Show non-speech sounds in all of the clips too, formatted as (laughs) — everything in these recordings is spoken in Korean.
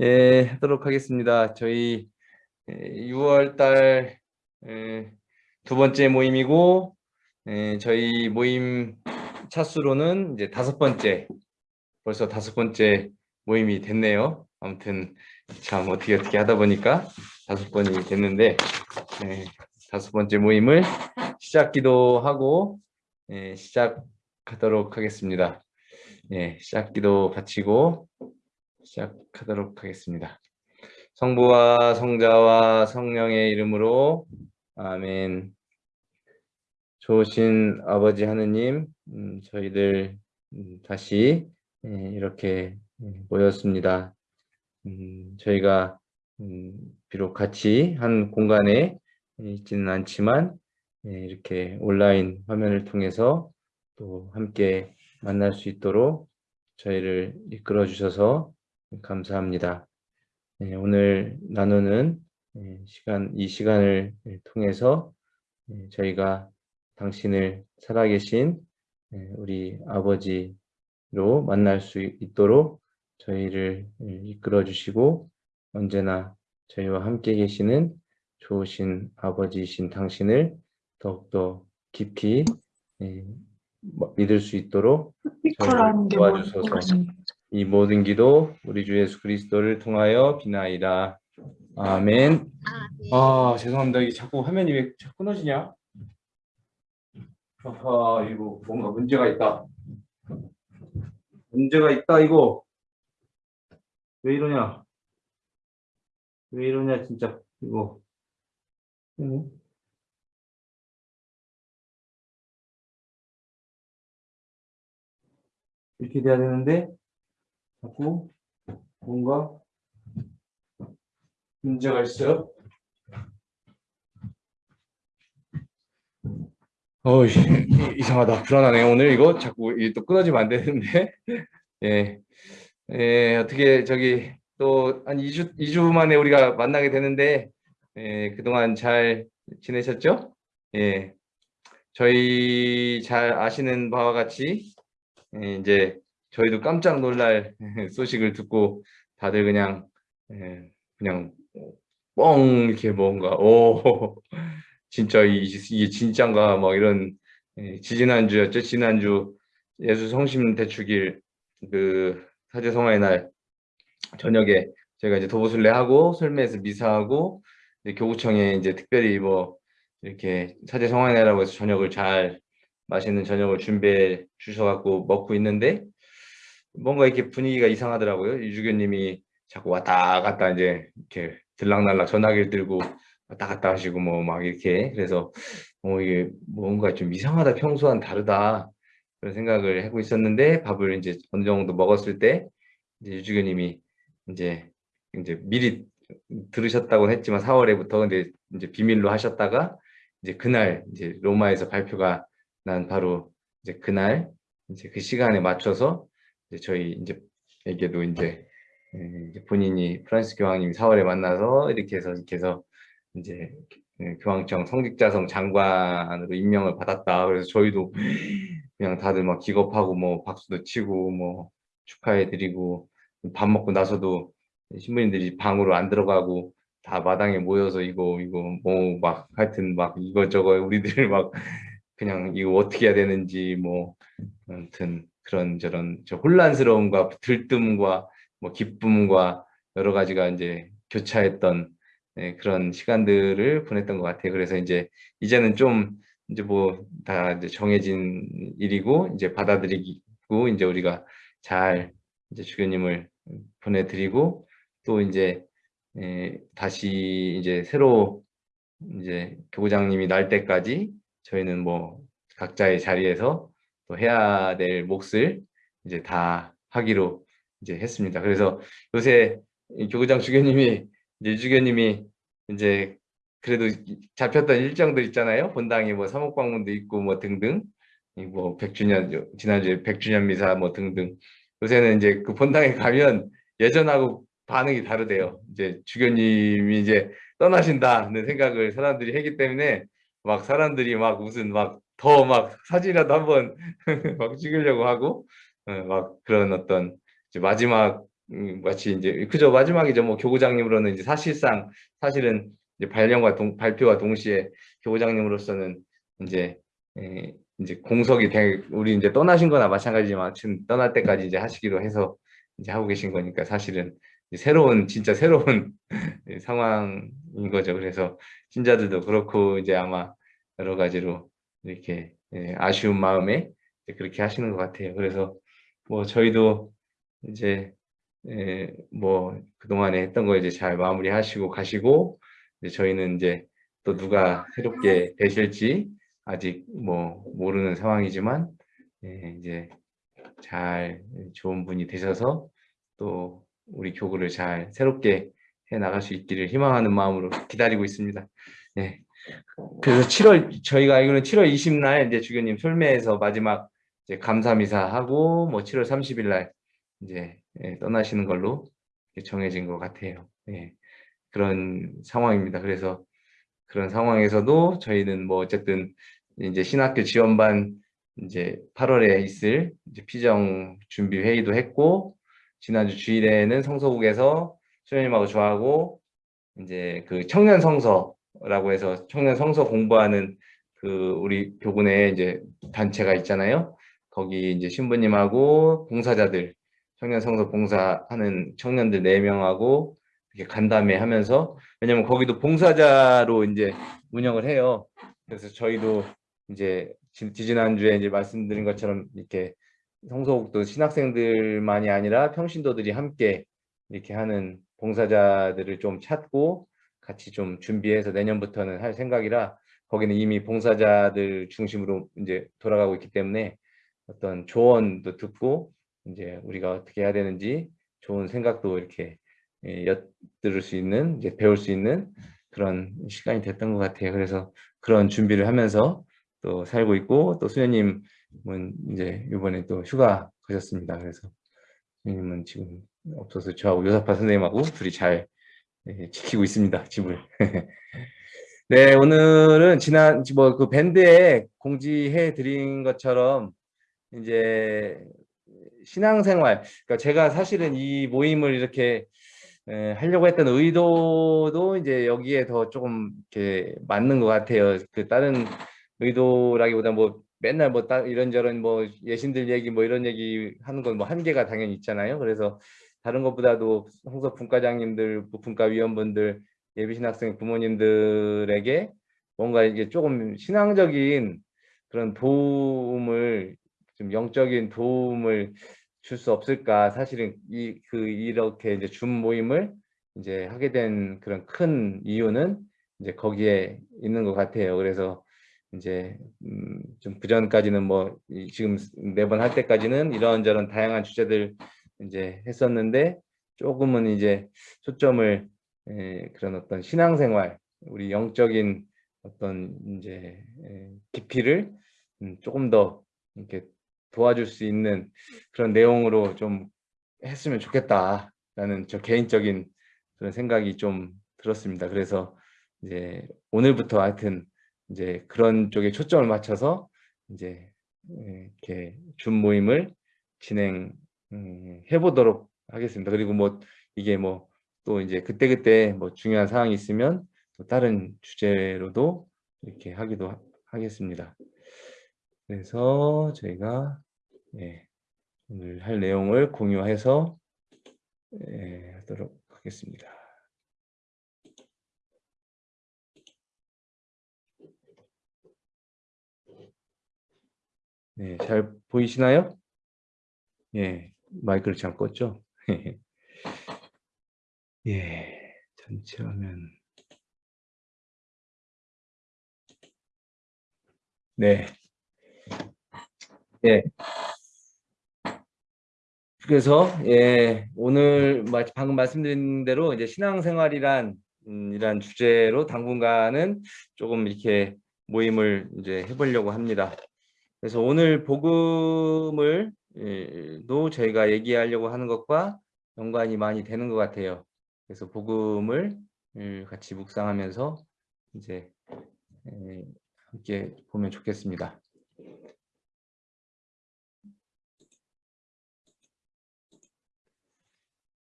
예, 하도록 하겠습니다. 저희 6월 달 두 번째 모임이고 예, 저희 모임 차수로는 이제 다섯 번째 벌써 다섯 번째 모임이 됐네요. 아무튼 참 어떻게 어떻게 하다 보니까 다섯 번이 됐는데 예, 다섯 번째 모임을 시작기도 하고 예, 시작하도록 하겠습니다. 예, 시작기도 바치고 시작하도록 하겠습니다. 성부와 성자와 성령의 이름으로 아멘. 좋으신 아버지 하느님, 음, 저희들 음, 다시 예, 이렇게 음, 모였습니다. 음, 저희가 음, 비록 같이 한 공간에 있지는 않지만 예, 이렇게 온라인 화면을 통해서 또 함께 만날 수 있도록 저희를 이끌어 주셔서 감사합니다. 네, 오늘 나누는 네, 시간, 이 시간을 통해서 네, 저희가 당신을 살아계신 우리 아버지로 만날 수 있도록 저희를 이끌어 주시고 언제나 저희와 함께 계시는 좋으신 아버지이신 당신을 더욱더 깊이 뭐, 믿을 수 있도록 저희를 도와주셔서 이 모든 기도 우리 주 예수 그리스도를 통하여 비나이다. 아멘. 아 죄송합니다. 이게 자꾸 화면이 왜 자꾸 끊어지냐? 아하 이거 뭔가 문제가 있다. 문제가 있다 이거. 왜 이러냐? 왜 이러냐 진짜 이거. 응? 이렇게 돼야 되는데 자꾸 뭔가 문제가 있어요. 어 (laughs) 이상하다. 불안하네요 오늘 이거 자꾸 또 끊어지면 안 되는데. (laughs) 예, 예 어떻게 저기 또 한 2주 2주 만에 우리가 만나게 되는데 예, 그동안 잘 지내셨죠? 예. 저희 잘 아시는 바와 같이 예, 이제 저희도 깜짝 놀랄 소식을 듣고 다들 그냥 예, 그냥 뻥 이렇게 뭔가 오 진짜 이게 진짠가? 막 이런 예, 지지난주였죠. 지난주 예수 성심 대축일 그 사제 성화의 날 저녁에 제가 이제 도보순례 하고 설매에서 미사하고 교구청에 이제 특별히 뭐 이렇게 사제 성화의 날이라고 해서 저녁을 잘 맛있는 저녁을 준비해 주셔갖고 먹고 있는데 뭔가 이렇게 분위기가 이상하더라고요. 유주교님이 자꾸 왔다 갔다 이제 이렇게 들락날락 전화기를 들고 왔다 갔다 하시고 뭐 막 이렇게 그래서 어 이게 뭔가 좀 이상하다 평소와는 다르다 그런 생각을 하고 있었는데 밥을 이제 어느 정도 먹었을 때 이제 유주교님이 이제 이제 미리 들으셨다고 했지만 4월에부터 근데 이제 비밀로 하셨다가 이제 그날 이제 로마에서 발표가 난 바로 이제 그날 이제 그 시간에 맞춰서 이제 저희 이제 에게도 이제, 이제 본인이 프란스 교황님 4월에 만나서 이렇게 해서 이렇게 해서 이제 교황청 성직자성 장관으로 임명을 받았다. 그래서 저희도 그냥 다들 막 기겁하고 뭐 박수도 치고 뭐 축하해드리고 밥 먹고 나서도 신부님들이 방으로 안 들어가고 다 마당에 모여서 이거 이거 뭐 막 하여튼 막 이것저것 우리들 막 그냥 이거 어떻게 해야 되는지 뭐 아무튼 그런 저런 저 혼란스러움과 들뜸과 뭐 기쁨과 여러 가지가 이제 교차했던 네, 그런 시간들을 보냈던 것 같아요. 그래서 이제 이제는 좀 이제 뭐 다 이제 정해진 일이고 이제 받아들이고 이제 우리가 잘 이제 주교님을 보내드리고 또 이제 에, 다시 이제 새로 이제 교장님이 날 때까지 저희는 뭐 각자의 자리에서 또 해야 될 몫을 이제 다 하기로 이제 했습니다. 그래서 요새 교구장 주교님이 이제 주교님이 이제 그래도 잡혔던 일정들 있잖아요. 본당에 뭐 사목 방문도 있고 뭐 등등 뭐 100주년 지난주에 100주년 미사 뭐 등등 요새는 이제 그 본당에 가면 예전하고 반응이 다르대요. 이제 주교님이 이제 떠나신다는 생각을 사람들이 했기 때문에 막 사람들이 막 무슨 막 더 막 사진이라도 한번 (laughs) 막 찍으려고 하고 어, 막 그런 어떤 마지막 음, 마치 이제 그저 마지막이죠. 뭐 교구장님으로는 이제 사실상 사실은 이제 발령과 동, 발표와 동시에 교구장님으로서는 이제 에, 이제 공석이 되, 우리 이제 떠나신 거나 마찬가지지만 지금 떠날 때까지 이제 하시기로 해서 이제 하고 계신 거니까 사실은 새로운 진짜 새로운 (laughs) 상황인 거죠. 그래서 신자들도 그렇고 이제 아마 여러 가지로 이렇게 예, 아쉬운 마음에 그렇게 하시는 것 같아요. 그래서 뭐 저희도 이제 예, 뭐 그동안에 했던 거 이제 잘 마무리하시고 가시고 이제 저희는 이제 또 누가 새롭게 되실지 아직 뭐 모르는 상황이지만 예, 이제 잘 좋은 분이 되셔서 또 우리 교구를 잘 새롭게 해 나갈 수 있기를 희망하는 마음으로 기다리고 있습니다. 네. 그래서 7월 저희가 알기로는 7월 20날 이제 주교님 솔매에서 마지막 이제 감사 미사 하고 뭐 7월 30일 날 이제 예, 떠나시는 걸로 정해진 것 같아요. 예. 그런 상황입니다. 그래서 그런 상황에서도 저희는 뭐 어쨌든 이제 신학교 지원반 이제 8월에 있을 이제 피정 준비 회의도 했고 지난주 주일에는 성서국에서 수녀님하고 저하고 이제 그 청년 성서 라고 해서 청년 성서 공부하는 그 우리 교군에 이제 단체가 있잖아요. 거기 이제 신부님하고 봉사자들 청년 성서 봉사하는 청년들 4명하고 이렇게 간담회 하면서 왜냐면 거기도 봉사자로 이제 운영을 해요. 그래서 저희도 이제 지지난주에 이제 말씀드린 것처럼 이렇게 성서국도 신학생들만이 아니라 평신도들이 함께 이렇게 하는 봉사자들을 좀 찾고 같이 좀 준비해서 내년부터는 할 생각이라 거기는 이미 봉사자들 중심으로 이제 돌아가고 있기 때문에 어떤 조언도 듣고 이제 우리가 어떻게 해야 되는지 좋은 생각도 이렇게 예, 엿들을 수 있는 이제 배울 수 있는 그런 시간이 됐던 것 같아요. 그래서 그런 준비를 하면서 또 살고 있고 또 수녀님은 이제 이번에 또 휴가 가셨습니다. 그래서 수녀님은 지금 없어서 저하고 요사파 선생님하고 둘이 잘 예, 지키고 있습니다. 집을. (laughs) 네, 오늘은 지난 뭐 그 밴드에 공지해 드린 것처럼 이제 신앙생활, 그러니까 제가 사실은 이 모임을 이렇게 에, 하려고 했던 의도도 이제 여기에 더 조금 이렇게 맞는 것 같아요. 그 다른 의도라기보다 뭐 맨날 뭐 이런저런 뭐 예신들 얘기 뭐 이런 얘기 하는 건 뭐 한계가 당연히 있잖아요. 그래서 다른 것보다도 홍석 분과장님들, 분과 위원분들, 예비신 학생 부모님들에게 뭔가 이게 조금 신앙적인 그런 도움을 좀 영적인 도움을 줄 수 없을까 사실은 이 그 이렇게 이제 줌 모임을 이제 하게 된 그런 큰 이유는 이제 거기에 있는 것 같아요. 그래서 이제 음 좀 그 전까지는 뭐 지금 매번 할 때까지는 이런저런 다양한 주제들 이제 했었는데 조금은 이제 초점을 에, 그런 어떤 신앙생활 우리 영적인 어떤 이제 에, 깊이를 음, 조금 더 이렇게 도와줄 수 있는 그런 내용으로 좀 했으면 좋겠다라는 저 개인적인 그런 생각이 좀 들었습니다. 그래서 이제 오늘부터 하여튼 이제 그런 쪽에 초점을 맞춰서 이제 이렇게 줌 모임을 진행 해 음, 보도록 하겠습니다. 그리고 뭐 이게 뭐 또 이제 그때그때 뭐 중요한 사항이 있으면 또 다른 주제로도 이렇게 하기도 하겠습니다. 그래서 저희가 예, 오늘 할 내용을 공유해서 예, 하도록 하겠습니다. 네, 잘 보이시나요? 예, 마이크를 잘 껐죠? 예, 전체 화면. 네. 예. 그래서 예, 오늘 방금 말씀드린 대로 이제 신앙생활이란 음, 이란 주제로 당분간은 조금 이렇게 모임을 이제 해보려고 합니다. 그래서 오늘 복음을 예, 도 저희가 얘기하려고 하는 것과 연관이 많이 되는 것 같아요. 그래서 복음을 예, 같이 묵상하면서 이제 예, 함께 보면 좋겠습니다.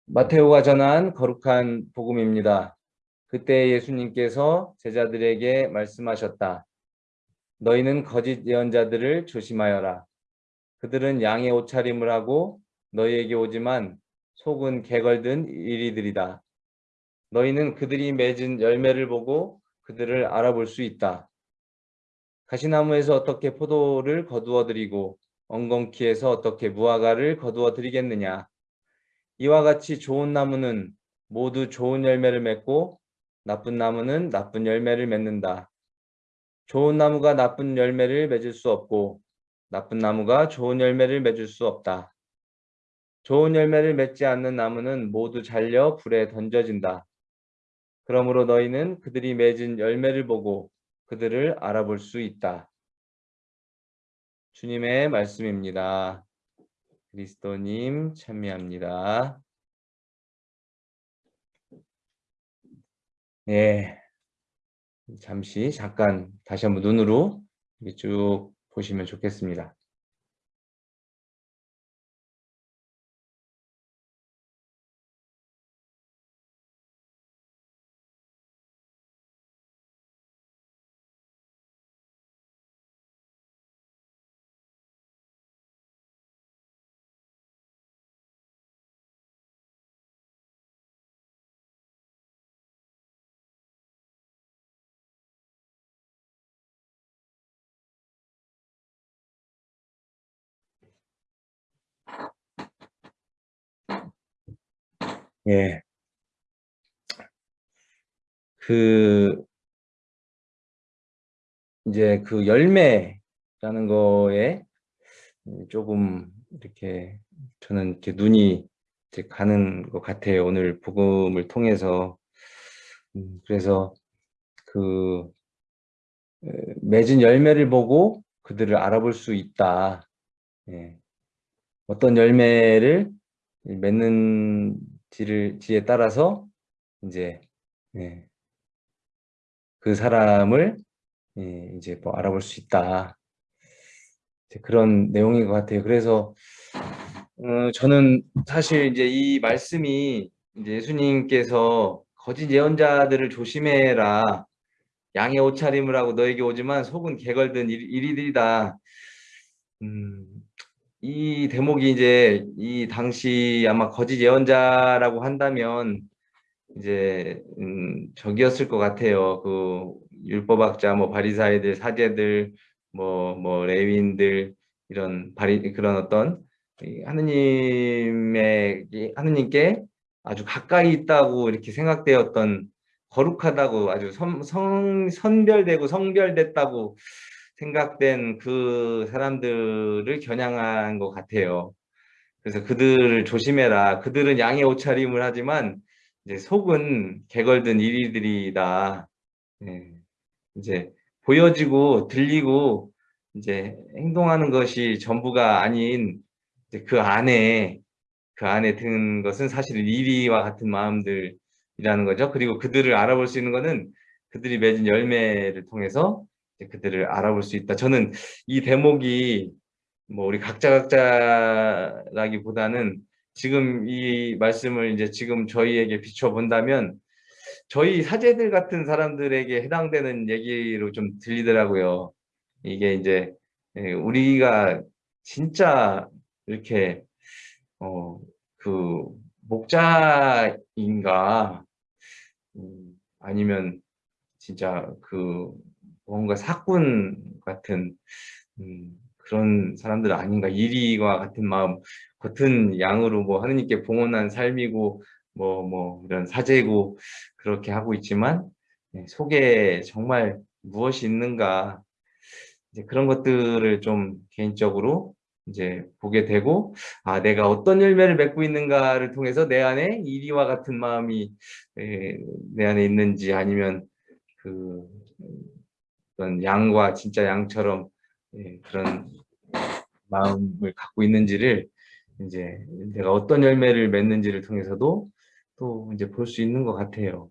마테오가 전한 거룩한 복음입니다. 그때 예수님께서 제자들에게 말씀하셨다. 너희는 거짓 예언자들을 조심하여라. 그들은 양의 옷차림을 하고 너희에게 오지만 속은 개걸든 이리들이다. 너희는 그들이 맺은 열매를 보고 그들을 알아볼 수 있다. 가시나무에서 어떻게 포도를 거두어 드리고 엉겅퀴에서 어떻게 무화과를 거두어 드리겠느냐. 이와 같이 좋은 나무는 모두 좋은 열매를 맺고 나쁜 나무는 나쁜 열매를 맺는다. 좋은 나무가 나쁜 열매를 맺을 수 없고 나쁜 나무가 좋은 열매를 맺을 수 없다. 좋은 열매를 맺지 않는 나무는 모두 잘려 불에 던져진다. 그러므로 너희는 그들이 맺은 열매를 보고 그들을 알아볼 수 있다. 주님의 말씀입니다. 그리스도님 찬미합니다. 예. 잠시 잠깐 다시 한번 눈으로 쭉 보시면 좋겠습니다. 예. 그 이제 그 열매라는 거에 조금 이렇게 저는 이렇게 눈이 이제 가는 것 같아요. 오늘 복음을 통해서 음, 그래서 그 맺은 열매를 보고 그들을 알아볼 수 있다. 예. 어떤 열매를 맺는 지를 지에 따라서 이제 예. 그 사람을 예, 이제 뭐 알아볼 수 있다. 그런 내용인 것 같아요. 그래서 어, 저는 사실 이제 이 말씀이 이제 예수님께서 거짓 예언자들을 조심해라. 양의 옷차림을 하고 너에게 오지만 속은 개걸든 이리들이다. 음, 이 대목이 이제 이 당시 아마 거짓 예언자라고 한다면 이제 음, 적이었을 것 같아요. 그 율법학자, 뭐 바리사이들, 사제들, 뭐뭐 뭐 레위인들 이런 바리 그런 어떤 하느님의 하느님께 아주 가까이 있다고 이렇게 생각되었던 거룩하다고 아주 선, 성, 선별되고 성별됐다고 생각된 그 사람들을 겨냥한 것 같아요. 그래서 그들을 조심해라. 그들은 양의 옷차림을 하지만 이제 속은 개걸든 이리들이다. 네. 이제 보여지고 들리고 이제 행동하는 것이 전부가 아닌 그 안에 그 안에 든 것은 사실 이리와 같은 마음들이라는 거죠. 그리고 그들을 알아볼 수 있는 것은 그들이 맺은 열매를 통해서 그들을 알아볼 수 있다. 저는 이 대목이 뭐 우리 각자 각자라기보다는 지금 이 말씀을 이제 지금 저희에게 비춰본다면 저희 사제들 같은 사람들에게 해당되는 얘기로 좀 들리더라고요. 이게 이제 예, 우리가 진짜 이렇게 어 그 목자인가 음, 아니면 진짜 그 뭔가 사꾼 같은 음, 그런 사람들 아닌가 이리와 같은 마음 겉은 양으로 뭐 하느님께 봉헌한 삶이고 뭐뭐 뭐 이런 사제고 그렇게 하고 있지만 네, 속에 정말 무엇이 있는가 이제 그런 것들을 좀 개인적으로 이제 보게 되고 아 내가 어떤 열매를 맺고 있는가를 통해서 내 안에 이리와 같은 마음이 에, 내 안에 있는지 아니면 그 어떤 양과 진짜 양처럼 예, 그런 마음을 갖고 있는지를 이제 내가 어떤 열매를 맺는지를 통해서도 또 이제 볼 수 있는 것 같아요.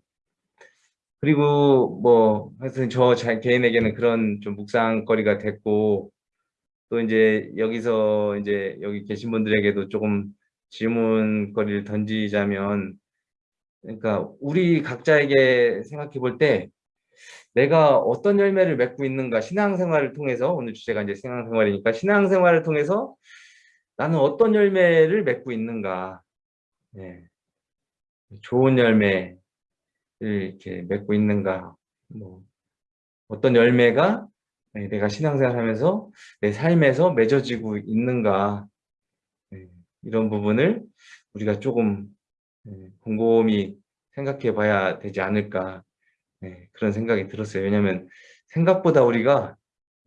그리고 뭐 하여튼 저 개인에게는 그런 좀 묵상거리가 됐고 또 이제 여기서 이제 여기 계신 분들에게도 조금 질문거리를 던지자면 그러니까 우리 각자에게 생각해 볼 때 내가 어떤 열매를 맺고 있는가 신앙생활을 통해서 오늘 주제가 이제 신앙생활이니까 신앙생활을 통해서 나는 어떤 열매를 맺고 있는가. 네. 좋은 열매를 이렇게 맺고 있는가. 뭐 어떤 열매가 네, 내가 신앙생활 하면서 내 삶에서 맺어지고 있는가. 네, 이런 부분을 우리가 조금 네, 곰곰이 생각해 봐야 되지 않을까 네, 그런 생각이 들었어요. 왜냐하면 생각보다 우리가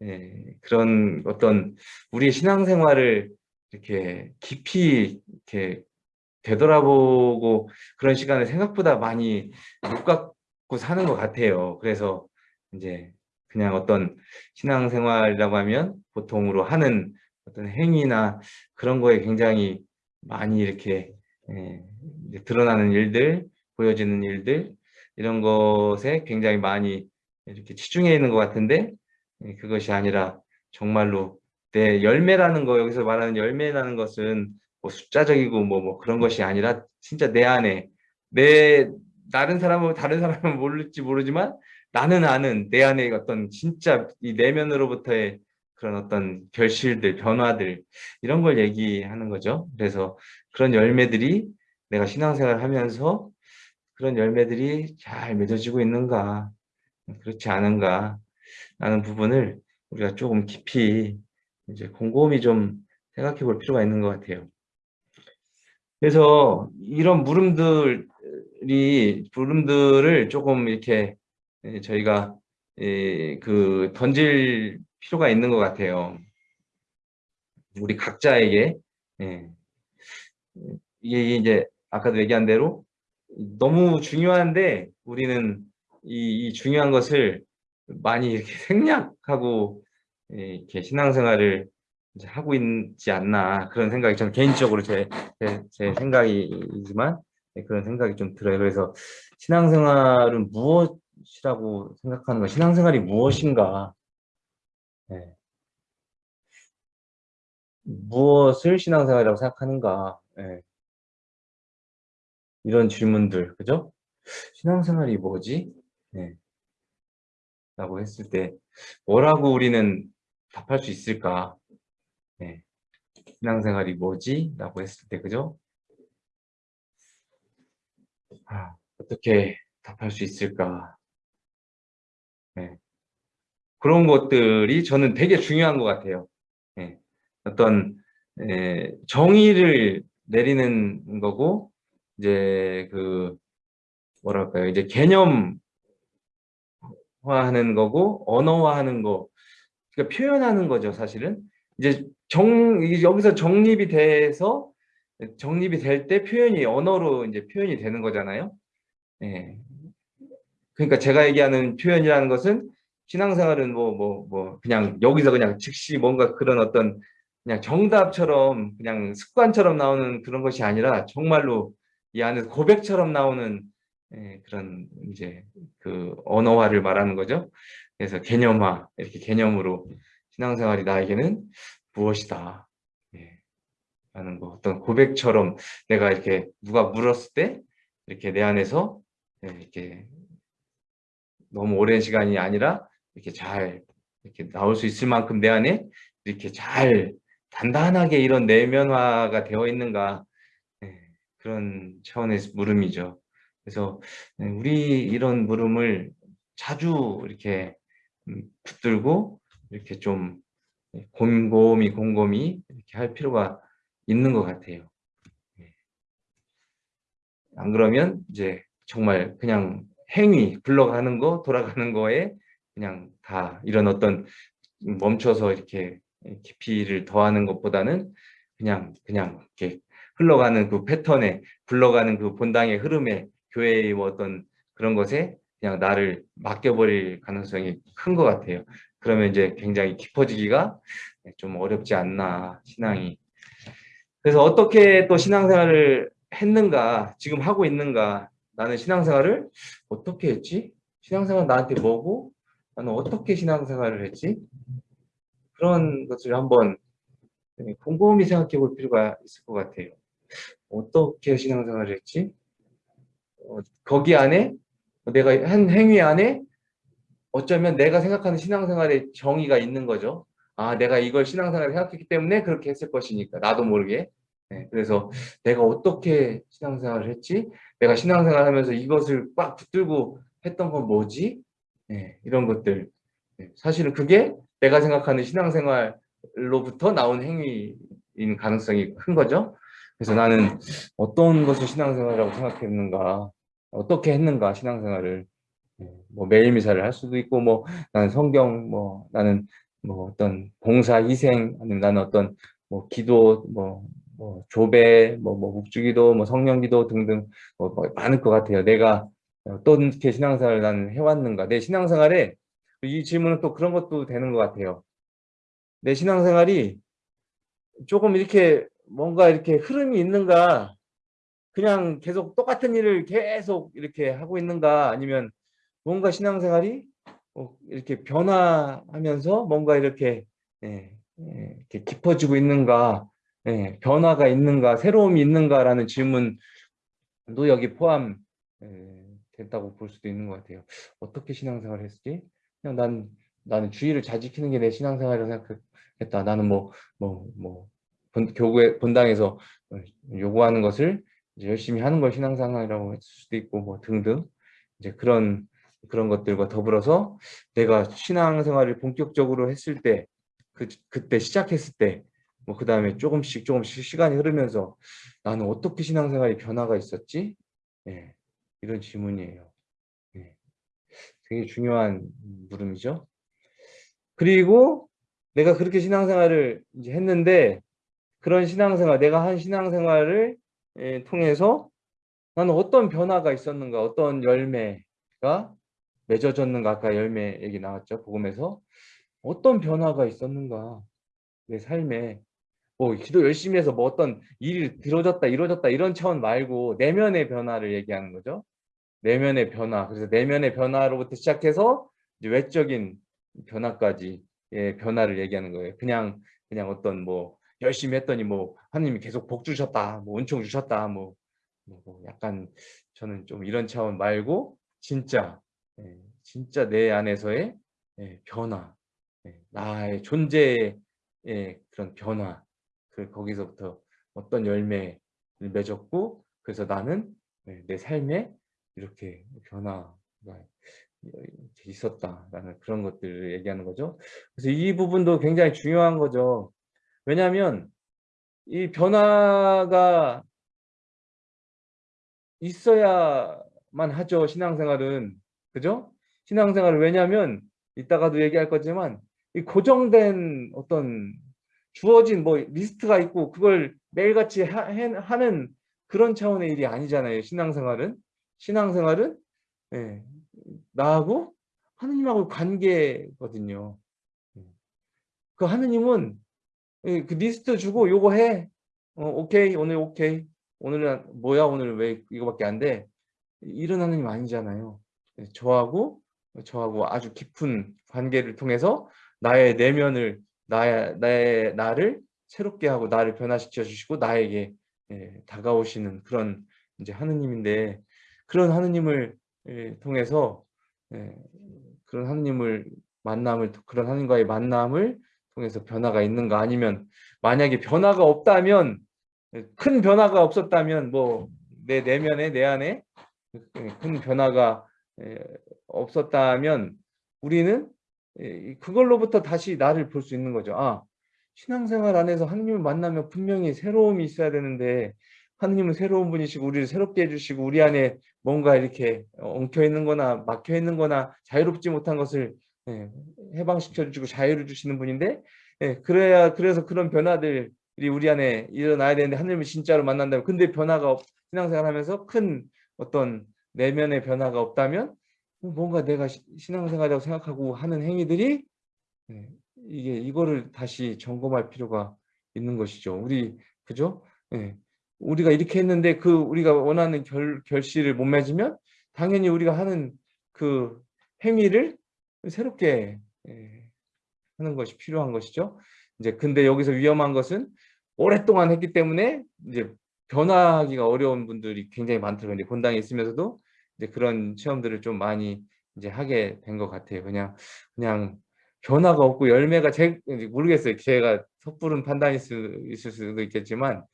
네, 그런 어떤 우리의 신앙생활을 이렇게 깊이 이렇게 되돌아보고 그런 시간을 생각보다 많이 못 갖고 사는 것 같아요. 그래서 이제 그냥 어떤 신앙생활이라고 하면 보통으로 하는 어떤 행위나 그런 거에 굉장히 많이 이렇게 예, 드러나는 일들, 보여지는 일들 이런 것에 굉장히 많이 이렇게 치중해 있는 것 같은데 예, 그것이 아니라 정말로 내 열매라는 거 여기서 말하는 열매라는 것은 뭐 숫자적이고 뭐, 뭐 그런 것이 아니라 진짜 내 안에 내 다른 사람은 다른 사람은 모를지 모르지만 나는 아는 내 안에 어떤 진짜 이 내면으로부터의 그런 어떤 결실들, 변화들 이런 걸 얘기하는 거죠. 그래서 그런 열매들이 내가 신앙생활 하면서 그런 열매들이 잘 맺어지고 있는가 그렇지 않은가 라는 부분을 우리가 조금 깊이 이제 곰곰이 좀 생각해 볼 필요가 있는 것 같아요. 그래서 이런 물음들이 물음들을 조금 이렇게 저희가 그 던질 필요가 있는 것 같아요. 우리 각자에게 예. 이게 이제 아까도 얘기한 대로 너무 중요한데 우리는 이, 이 중요한 것을 많이 이렇게 (laughs) 생략하고 이렇게 신앙생활을 하고 있지 않나 그런 생각이 저는 개인적으로 제, 제, 제 생각이지만 그런 생각이 좀 들어요. 그래서 신앙생활은 무엇이라고 생각하는 가 신앙생활이 무엇인가 네. 무엇을 신앙생활이라고 생각하는가 네. 이런 질문들 그죠? 신앙생활이 뭐지? 네. 라고 했을 때 뭐라고 우리는 답할 수 있을까? 네. 신앙생활이 뭐지? 라고 했을 때 그죠? 아, 어떻게 답할 수 있을까? 네. 그런 것들이 저는 되게 중요한 것 같아요. 예. 어떤 예, 정의를 내리는 거고 이제 그 뭐랄까요 이제 개념화하는 거고 언어화하는 거 그러니까 표현하는 거죠 사실은 이제 정 여기서 정립이 돼서 정립이 될 때 표현이 언어로 이제 표현이 되는 거잖아요. 예. 그러니까 제가 얘기하는 표현이라는 것은 신앙생활은 뭐, 뭐, 뭐, 그냥 여기서 그냥 즉시 뭔가 그런 어떤 그냥 정답처럼 그냥 습관처럼 나오는 그런 것이 아니라 정말로 이 안에서 고백처럼 나오는 예, 그런 이제 그 언어화를 말하는 거죠. 그래서 개념화, 이렇게 개념으로 신앙생활이 나에게는 무엇이다. 예, 라는 거. 어떤 고백처럼 내가 이렇게 누가 물었을 때 이렇게 내 안에서 예, 이렇게 너무 오랜 시간이 아니라 이렇게 잘 이렇게 나올 수 있을 만큼 내 안에 이렇게 잘 단단하게 이런 내면화가 되어 있는가 네, 그런 차원의 물음이죠. 그래서 네, 우리 이런 물음을 자주 이렇게 음, 붙들고 이렇게 좀 곰곰이 곰곰이 이렇게 할 필요가 있는 것 같아요. 네. 안 그러면 이제 정말 그냥 행위, 굴러가는 거, 돌아가는 거에 그냥 다 이런 어떤 멈춰서 이렇게 깊이를 더하는 것보다는 그냥 그냥 이렇게 흘러가는 그 패턴에 굴러가는 그 본당의 흐름에 교회의 뭐 어떤 그런 것에 그냥 나를 맡겨버릴 가능성이 큰 것 같아요. 그러면 이제 굉장히 깊어지기가 좀 어렵지 않나 신앙이. 그래서 어떻게 또 신앙생활을 했는가 지금 하고 있는가 나는 신앙생활을 어떻게 했지? 신앙생활 나한테 뭐고 나는 어떻게 신앙생활을 했지? 그런 것을 한번 곰곰이 생각해 볼 필요가 있을 것 같아요. 어떻게 신앙생활을 했지? 어, 거기 안에 내가 한 행위 안에 어쩌면 내가 생각하는 신앙생활의 정의가 있는 거죠. 아, 내가 이걸 신앙생활을 생각했기 때문에 그렇게 했을 것이니까 나도 모르게. 네, 그래서 내가 어떻게 신앙생활을 했지? 내가 신앙생활 하면서 이것을 꽉 붙들고 했던 건 뭐지? 네, 이런 것들. 네, 사실은 그게 내가 생각하는 신앙생활로부터 나온 행위인 가능성이 큰 거죠. 그래서 나는 어떤 것을 신앙생활이라고 생각했는가, 어떻게 했는가 신앙생활을 네, 뭐 매일 미사를 할 수도 있고 뭐 나는 성경 뭐 나는 뭐 어떤 봉사 희생 아니면 나는 어떤 뭐 기도 뭐, 뭐 조배 뭐, 뭐 묵주기도 뭐 성령기도 등등 뭐, 뭐 많을 것 같아요. 내가 어떻게 신앙생활을 나는 해왔는가. 내 신앙생활에 이 질문은 또 그런 것도 되는 것 같아요. 내 신앙생활이 조금 이렇게 뭔가 이렇게 흐름이 있는가? 그냥 계속 똑같은 일을 계속 이렇게 하고 있는가? 아니면 뭔가 신앙생활이 어, 이렇게 변화하면서 뭔가 이렇게, 예, 예, 이렇게 깊어지고 있는가? 예, 변화가 있는가? 새로움이 있는가라는 질문도 여기 포함 예, 됐다고 볼 수도 있는 것 같아요. 어떻게 신앙생활을 했지? 그냥 난 나는 주의를 잘 지키는 게 내 신앙생활이라고 생각했다. 나는 뭐 뭐 뭐 교구에 본당에서 요구하는 것을 열심히 하는 걸 신앙생활이라고 했을 수도 있고 뭐 등등 이제 그런 그런 것들과 더불어서 내가 신앙생활을 본격적으로 했을 때 그, 그때 시작했을 때 뭐 그 다음에 조금씩 조금씩 시간이 흐르면서 나는 어떻게 신앙생활이 변화가 있었지? 네, 이런 질문이에요. 네, 되게 중요한 물음이죠. 그리고 내가 그렇게 신앙생활을 이제 했는데 그런 신앙생활, 내가 한 신앙생활을 예, 통해서 나는 어떤 변화가 있었는가, 어떤 열매가 맺어졌는가 아까 열매 얘기 나왔죠 복음에서. 어떤 변화가 있었는가 내 삶에. 뭐 기도 열심히 해서 뭐 어떤 일이 이루어졌다 이루어졌다 이런 차원 말고 내면의 변화를 얘기하는 거죠. 내면의 변화. 그래서 내면의 변화로부터 시작해서 이제 외적인 변화까지 예, 변화를 얘기하는 거예요. 그냥 그냥 어떤 뭐 열심히 했더니 뭐 하나님이 계속 복 주셨다 뭐 은총 주셨다 뭐, 뭐 약간 저는 좀 이런 차원 말고 진짜 예, 진짜 내 안에서의 예, 변화, 예, 나의 존재의 그런 변화, 그 거기서부터 어떤 열매를 맺었고 그래서 나는 내 삶에 이렇게 변화가 있었다라는 그런 것들을 얘기하는 거죠. 그래서 이 부분도 굉장히 중요한 거죠. 왜냐하면 이 변화가 있어야만 하죠. 신앙생활은. 그죠? 신앙생활을 왜냐하면 이따가도 얘기할 거지만 이 고정된 어떤 주어진 뭐 리스트가 있고 그걸 매일같이 하, 는 그런 차원의 일이 아니잖아요. 신앙생활은. 신앙생활은 예, 나하고 하느님하고 관계거든요. 그 하느님은 예, 그 리스트 주고 요거 해. 어, 오케이 오늘 오케이. 오늘은 뭐야 오늘 왜 이거밖에 안 돼. 이런 하느님 아니잖아요. 네, 저하고 저하고 아주 깊은 관계를 통해서 나의 내면을 나의, 나의 나를 새롭게 하고 나를 변화시켜 주시고 나에게 예, 다가오시는 그런 이제 하느님인데 그런 하느님을 예, 통해서 예, 그런 하느님을 만남을 그런 하느님과의 만남을 통해서 변화가 있는가 아니면 만약에 변화가 없다면 큰 변화가 없었다면 뭐 내 내면에 내 안에 큰 변화가 없었다면 우리는 그걸로부터 다시 나를 볼 수 있는 거죠. 아, 신앙생활 안에서 하느님을 만나면 분명히 새로움이 있어야 되는데 하느님은 새로운 분이시고 우리를 새롭게 해주시고 우리 안에 뭔가 이렇게 엉켜 있는 거나 막혀 있는 거나 자유롭지 못한 것을 해방시켜 주시고 자유를 주시는 분인데 그래야 그래서 그런 변화들이 우리 안에 일어나야 되는데 하느님을 진짜로 만난다면 근데 변화가 신앙생활 하면서 큰 어떤 내면의 변화가 없다면 뭔가 내가 신앙생활이라고 생각하고 하는 행위들이 네, 이게 이거를 다시 점검할 필요가 있는 것이죠. 우리 그죠? 네. 우리가 이렇게 했는데 그 우리가 원하는 결, 결실을 못 맺으면 당연히 우리가 하는 그 행위를 새롭게 예, 하는 것이 필요한 것이죠. 이제 근데 여기서 위험한 것은 오랫동안 했기 때문에 이제 변화하기가 어려운 분들이 굉장히 많더라고요. 이제 본당에 있으면서도 이제 그런 체험들을 좀 많이 이제 하게 된 것 같아요. 그냥 그냥 변화가 없고 열매가 제 모르겠어요. 제가 섣부른 판단일 수 있을 수도 있겠지만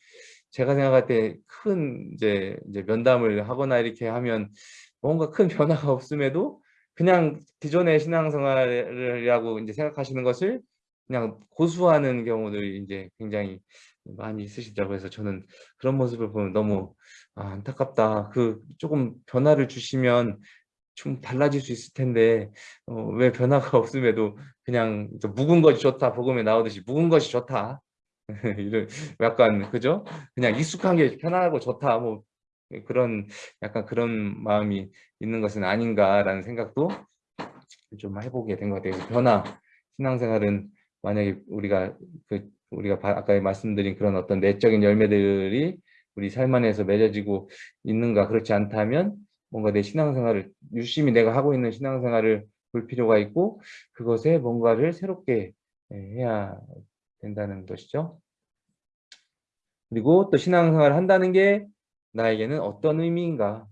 제가 생각할 때 큰 이제 이제 면담을 하거나 이렇게 하면 뭔가 큰 변화가 없음에도 그냥 기존의 신앙생활이라고 이제 생각하시는 것을 그냥 고수하는 경우들이 이제 굉장히 많이 있으시더라고요. 그래서 저는 그런 모습을 보면 너무 아, 안타깝다. 그 조금 변화를 주시면 좀 달라질 수 있을 텐데 어, 왜 변화가 (laughs) 없음에도 그냥 묵은 것이 좋다 복음에 나오듯이 묵은 것이 좋다 (laughs) 이런 약간 그죠 그냥 익숙한 게 편하고 좋다 뭐 그런 약간 그런 마음이 있는 것은 아닌가라는 생각도 좀 해보게 된 것 같아요. 변화 신앙생활은 만약에 우리가 그 우리가 아까 말씀드린 그런 어떤 내적인 열매들이 우리 삶 안에서 맺어지고 있는가 그렇지 않다면 뭔가 내 신앙생활을 유심히 내가 하고 있는 신앙생활을 볼 필요가 있고 그것에 뭔가를 새롭게 예, 해야 된다는 것이죠. 그리고 또 신앙생활을 한다는 게 나에게는 어떤 의미인가?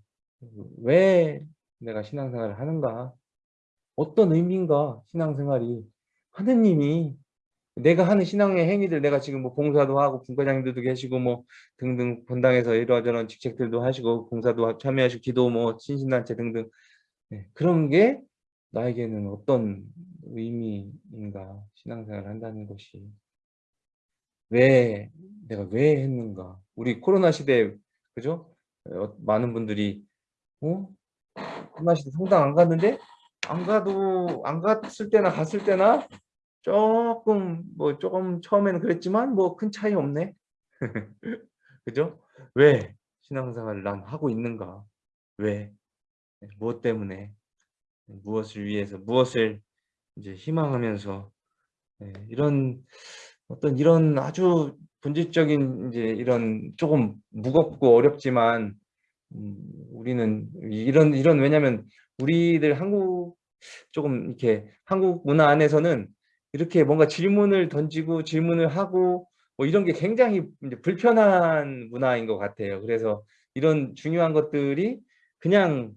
왜 내가 신앙생활을 하는가? 어떤 의미인가? 신앙생활이? 하느님이 내가 하는 신앙의 행위들 내가 지금 뭐 봉사도 하고 분과장님들도 계시고 뭐 등등 본당에서 이러저런 직책들도 하시고 봉사도 참여하시고 기도 뭐 신신단체 등등. 네, 그런 게 나에게는 어떤 의미인가? 신앙생활을 한다는 것이. 왜 내가 왜 했는가? 우리 코로나 시대에 그죠 어, 많은 분들이 어 시대 성당 안 갔는데 안 가도 안 갔을 때나 갔을 때나 조금 뭐 조금 처음에는 그랬지만 뭐 큰 차이 없네. (laughs) 그죠? 왜 신앙생활을 난 하고 있는가? 왜? 네, 무엇 때문에? 무엇을 위해서? 무엇을 이제 희망하면서 네, 이런 어떤 이런 아주 본질적인 이제 이런 조금 무겁고 어렵지만 음, 우리는 이런 이런 왜냐면 우리들 한국 조금 이렇게 한국 문화 안에서는 이렇게 뭔가 질문을 던지고 질문을 하고 뭐 이런 게 굉장히 불편한 문화인 것 같아요. 그래서 이런 중요한 것들이 그냥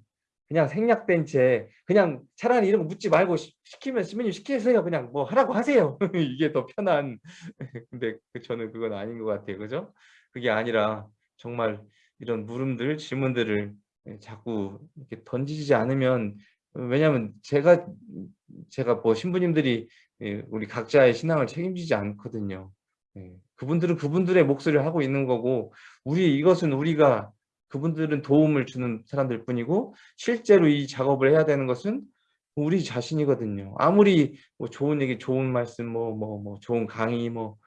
그냥 생략된 채 그냥 차라리 이런 거 묻지 말고 시 키면 시민님 시키세요. 그냥 뭐 하라고 하세요. (laughs) 이게 더 편한 (laughs) 근데 그 저는 그건 아닌 것 같아요. 그죠? 그게 아니라 정말 이런 물음들 질문들을 자꾸 이렇게 던지지 않으면 왜냐하면 제가 제가 뭐 신부님들이 예, 우리 각자의 신앙을 책임지지 않거든요. 예, 그분들은 그분들의 목소리를 하고 있는 거고 우리 이것은 우리가 그분들은 도움을 주는 사람들 뿐이고 실제로 이 작업을 해야 되는 것은 우리 자신이거든요. 아무리 뭐 좋은 얘기, 좋은 말씀, 뭐 뭐 뭐 좋은 강의 뭐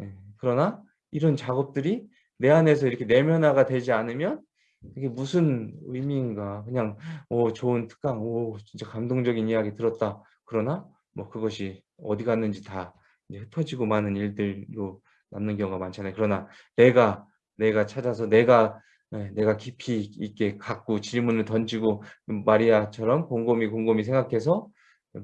예, 그러나 이런 작업들이 내 안에서 이렇게 내면화가 되지 않으면 이게 무슨 의미인가 그냥 오 좋은 특강 오 진짜 감동적인 이야기 들었다 그러나 뭐 그것이 어디 갔는지 다 흩어지고 많은 일들로 남는 경우가 많잖아요. 그러나 내가 내가 찾아서 내가 네, 내가 깊이 있게 갖고 질문을 던지고 마리아처럼 곰곰이 곰곰이 생각해서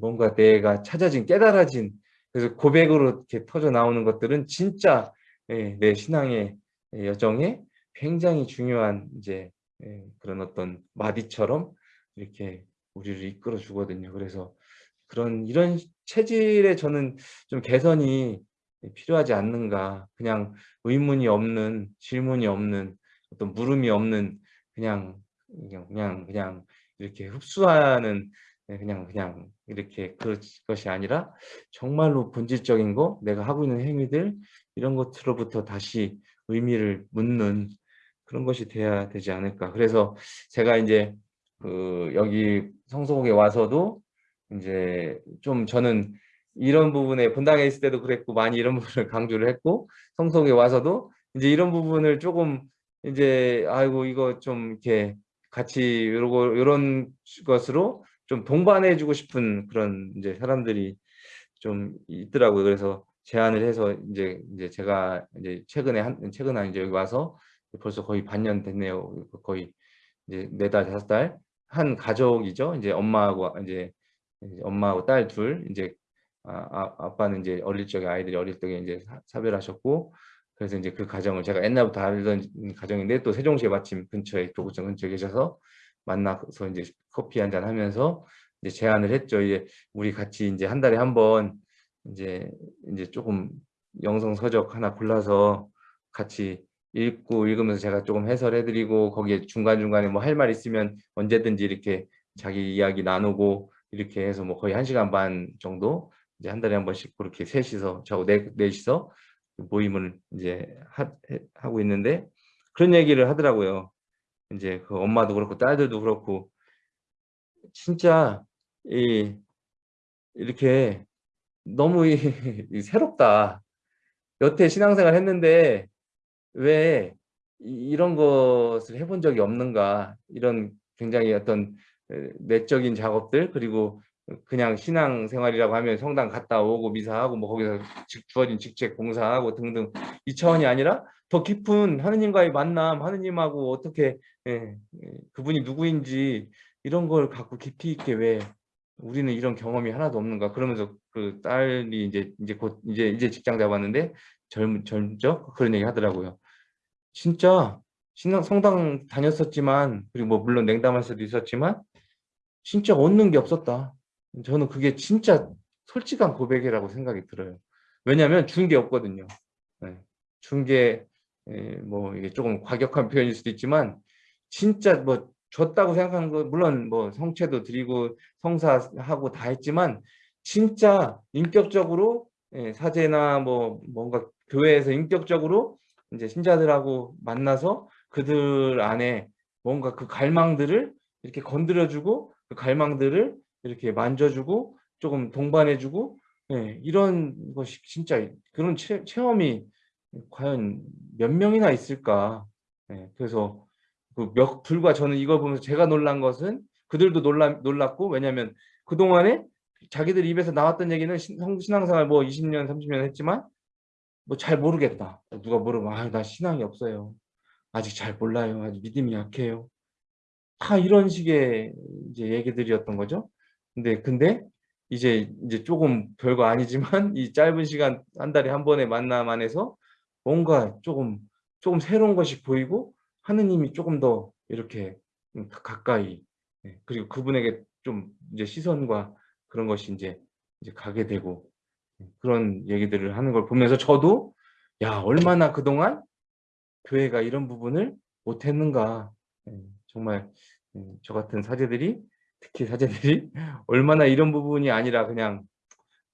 뭔가 내가 찾아진 깨달아진 그래서 고백으로 이렇게 터져 나오는 것들은 진짜 예, 내 신앙의 여정에 굉장히 중요한 이제 예, 그런 어떤 마디처럼 이렇게 우리를 이끌어 주거든요. 그래서 그런 이런 체질에 저는 좀 개선이 필요하지 않는가. 그냥 의문이 없는 질문이 없는 어떤 물음이 없는 그냥 그냥 그냥 이렇게 흡수하는 네, 그냥 그냥 이렇게 그것이 아니라 정말로 본질적인 거 내가 하고 있는 행위들 이런 것으로부터 다시 의미를 묻는 그런 것이 돼야 되지 않을까. 그래서 제가 이제 그 여기 성소국에 와서도 이제 좀 저는 이런 부분에 본당에 있을 때도 그랬고 많이 이런 부분을 (laughs) 강조를 했고 성속에 와서도 이제 이런 부분을 조금 이제 아이고 이거 좀 이렇게 같이 요러고 요런 것으로 좀 동반해 주고 싶은 그런 이제 사람들이 좀 있더라고요. 그래서 제안을 해서 이제 이제 제가 이제 최근에 한 최근에 이제 여기 와서 벌써 거의 반년 됐네요. 거의 이제 네 달 다섯 달 한 가족이죠. 이제 엄마하고 이제 엄마하고 딸 둘 이제 아, 아, 빠는 이제 어릴 적에 아이들이 어릴 적에 이제 사, 별하셨고 그래서 이제 그 가정을 제가 옛날부터 알던 가정인데 또 세종시에 마침 근처에 도구청 근처에 계셔서 만나서 이제 커피 한 잔 하면서 이제 제안을 했죠. 이제 우리 같이 이제 한 달에 한 번 이제 이제 조금 영성 서적 하나 골라서 같이 읽고 읽으면서 제가 조금 해설해 드리고 거기에 중간중간에 뭐 할 말 있으면 언제든지 이렇게 자기 이야기 나누고 이렇게 해서 뭐 거의 한 시간 반 정도 이제 한 달에 한 번씩 그렇게 셋이서 저하고 넷, 넷이서 모임을 이제 하, 하고 있는데 그런 얘기를 하더라고요. 이제 그 엄마도 그렇고 딸들도 그렇고 진짜 이 이렇게 너무 이, 이 새롭다. 여태 신앙생활 했는데 왜 이런 것을 해본 적이 없는가 이런 굉장히 어떤 내적인 작업들 그리고 그냥 신앙생활이라고 하면 성당 갔다 오고 미사하고 뭐 거기서 주어진 직책 봉사하고 등등 이 차원이 아니라 더 깊은 하느님과의 만남 하느님하고 어떻게 예, 그분이 누구인지 이런 걸 갖고 깊이 있게 왜 우리는 이런 경험이 하나도 없는가 그러면서 그 딸이 이제 이제 곧 이제 이제 직장 잡았는데 젊 젊죠? 그런 얘기 하더라고요. 진짜 신앙 성당 다녔었지만 그리고 뭐 물론 냉담할 수도 있었지만 진짜 얻는 게 없었다 저는 그게 진짜 솔직한 고백이라고 생각이 들어요 왜냐하면 준 게 없거든요 네. 준게 뭐 이게 조금 과격한 표현일 수도 있지만 진짜 뭐 줬다고 생각하는 거 물론 뭐 성체도 드리고 성사하고 다 했지만 진짜 인격적으로 예, 사제나 뭐 뭔가 교회에서 인격적으로 이제 신자들하고 만나서 그들 안에 뭔가 그 갈망들을 이렇게 건드려주고 그 갈망들을 이렇게 만져주고 조금 동반해주고 예, 이런 것이 진짜 그런 체, 체험이 과연 몇 명이나 있을까? 예, 그래서 그 몇 불과 저는 이걸 보면서 제가 놀란 것은 그들도 놀라, 놀랐고 왜냐하면 그동안에 자기들 입에서 나왔던 얘기는 신앙생활 뭐 20년 30년 했지만 뭐 잘 모르겠다. 누가 물어봐 아, 나 신앙이 없어요. 아직 잘 몰라요. 아직 믿음이 약해요. 다 이런 식의 이제 얘기들이었던 거죠 근데 근데 이제 이제 조금 별거 아니지만 (laughs) 이 짧은 시간 한 달에 한 번의 만남 안에서 뭔가 조금 조금 새로운 것이 보이고 하느님이 조금 더 이렇게 가까이 예, 그리고 그분에게 좀 이제 시선과 그런 것이 이제 이제 가게 되고 예, 그런 얘기들을 하는 걸 보면서 저도 야 얼마나 그동안 교회가 이런 부분을 못했는가. 예, 정말 저 같은 사제들이 특히 사제들이 (laughs) 얼마나 이런 부분이 아니라 그냥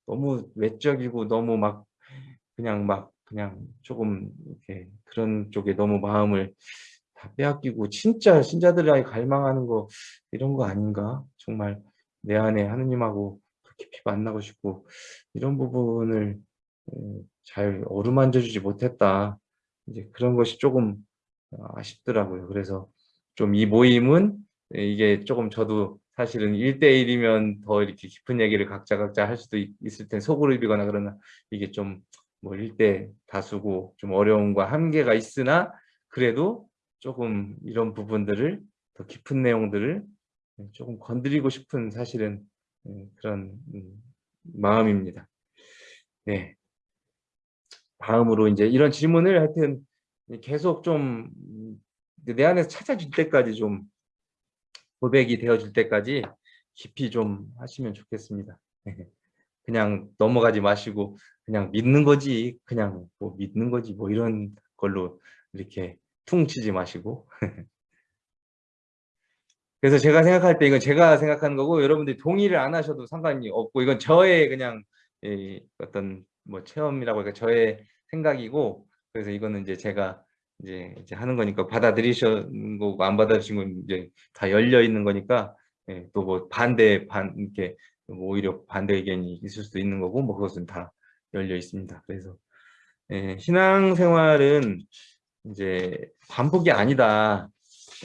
너무 외적이고 너무 막 그냥 막 그냥 조금 이렇게 그런 쪽에 너무 마음을 다 빼앗기고 진짜 신자들이 갈망하는 거 이런 거 아닌가? 정말 내 안에 하느님하고 깊이 만나고 싶고 이런 부분을 잘 어루만져 주지 못했다. 이제 그런 것이 조금 아쉽더라고요. 그래서 좀 이 모임은 이게 조금 저도 사실은 1대1이면 더 이렇게 깊은 얘기를 각자 각자 할 수도 있을 텐 소그룹이거나 그러나 이게 좀 뭐 1대 다수고 좀 어려움과 한계가 있으나 그래도 조금 이런 부분들을 더 깊은 내용들을 조금 건드리고 싶은 사실은 예, 그런 음, 마음입니다. 네. 다음으로 이제 이런 질문을 하여튼 계속 좀 내 안에서 찾아줄 때까지 좀 고백이 되어줄 때까지 깊이 좀 하시면 좋겠습니다. (laughs) 그냥 넘어가지 마시고 그냥 믿는 거지 그냥 뭐 믿는 거지 뭐 이런 걸로 이렇게 퉁 치지 마시고 (laughs) 그래서 제가 생각할 때 이건 제가 생각하는 거고 여러분들이 동의를 안 하셔도 상관이 없고 이건 저의 그냥 어떤 뭐 체험이라고 할까 저의 생각이고 그래서 이거는 이제 제가 이제, 이제 하는 거니까 받아들이신 거고 안 받아들이신 건 이제 다 열려 있는 거니까 예, 또 뭐 반대 반 이렇게 뭐 오히려 반대 의견이 있을 수도 있는 거고 뭐 그것은 다 열려 있습니다. 그래서 예, 신앙생활은 이제 반복이 아니다.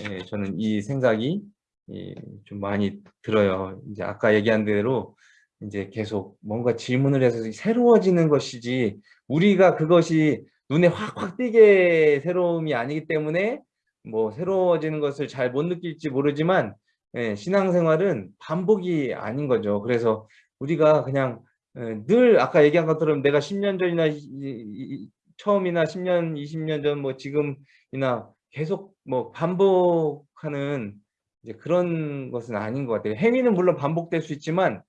예, 저는 이 생각이 예, 좀 많이 들어요. 이제 아까 얘기한 대로 이제 계속 뭔가 질문을 해서 새로워지는 것이지 우리가 그것이 눈에 확확 띄게 새로움이 아니기 때문에 뭐 새로워지는 것을 잘 못 느낄지 모르지만 예, 신앙생활은 반복이 아닌 거죠. 그래서 우리가 그냥 예, 늘 아까 얘기한 것처럼 내가 10년 전이나 처음이나 10년, 20년 전 뭐 지금이나 계속 뭐 반복하는 이제 그런 것은 아닌 것 같아요. 행위는 물론 반복될 수 있지만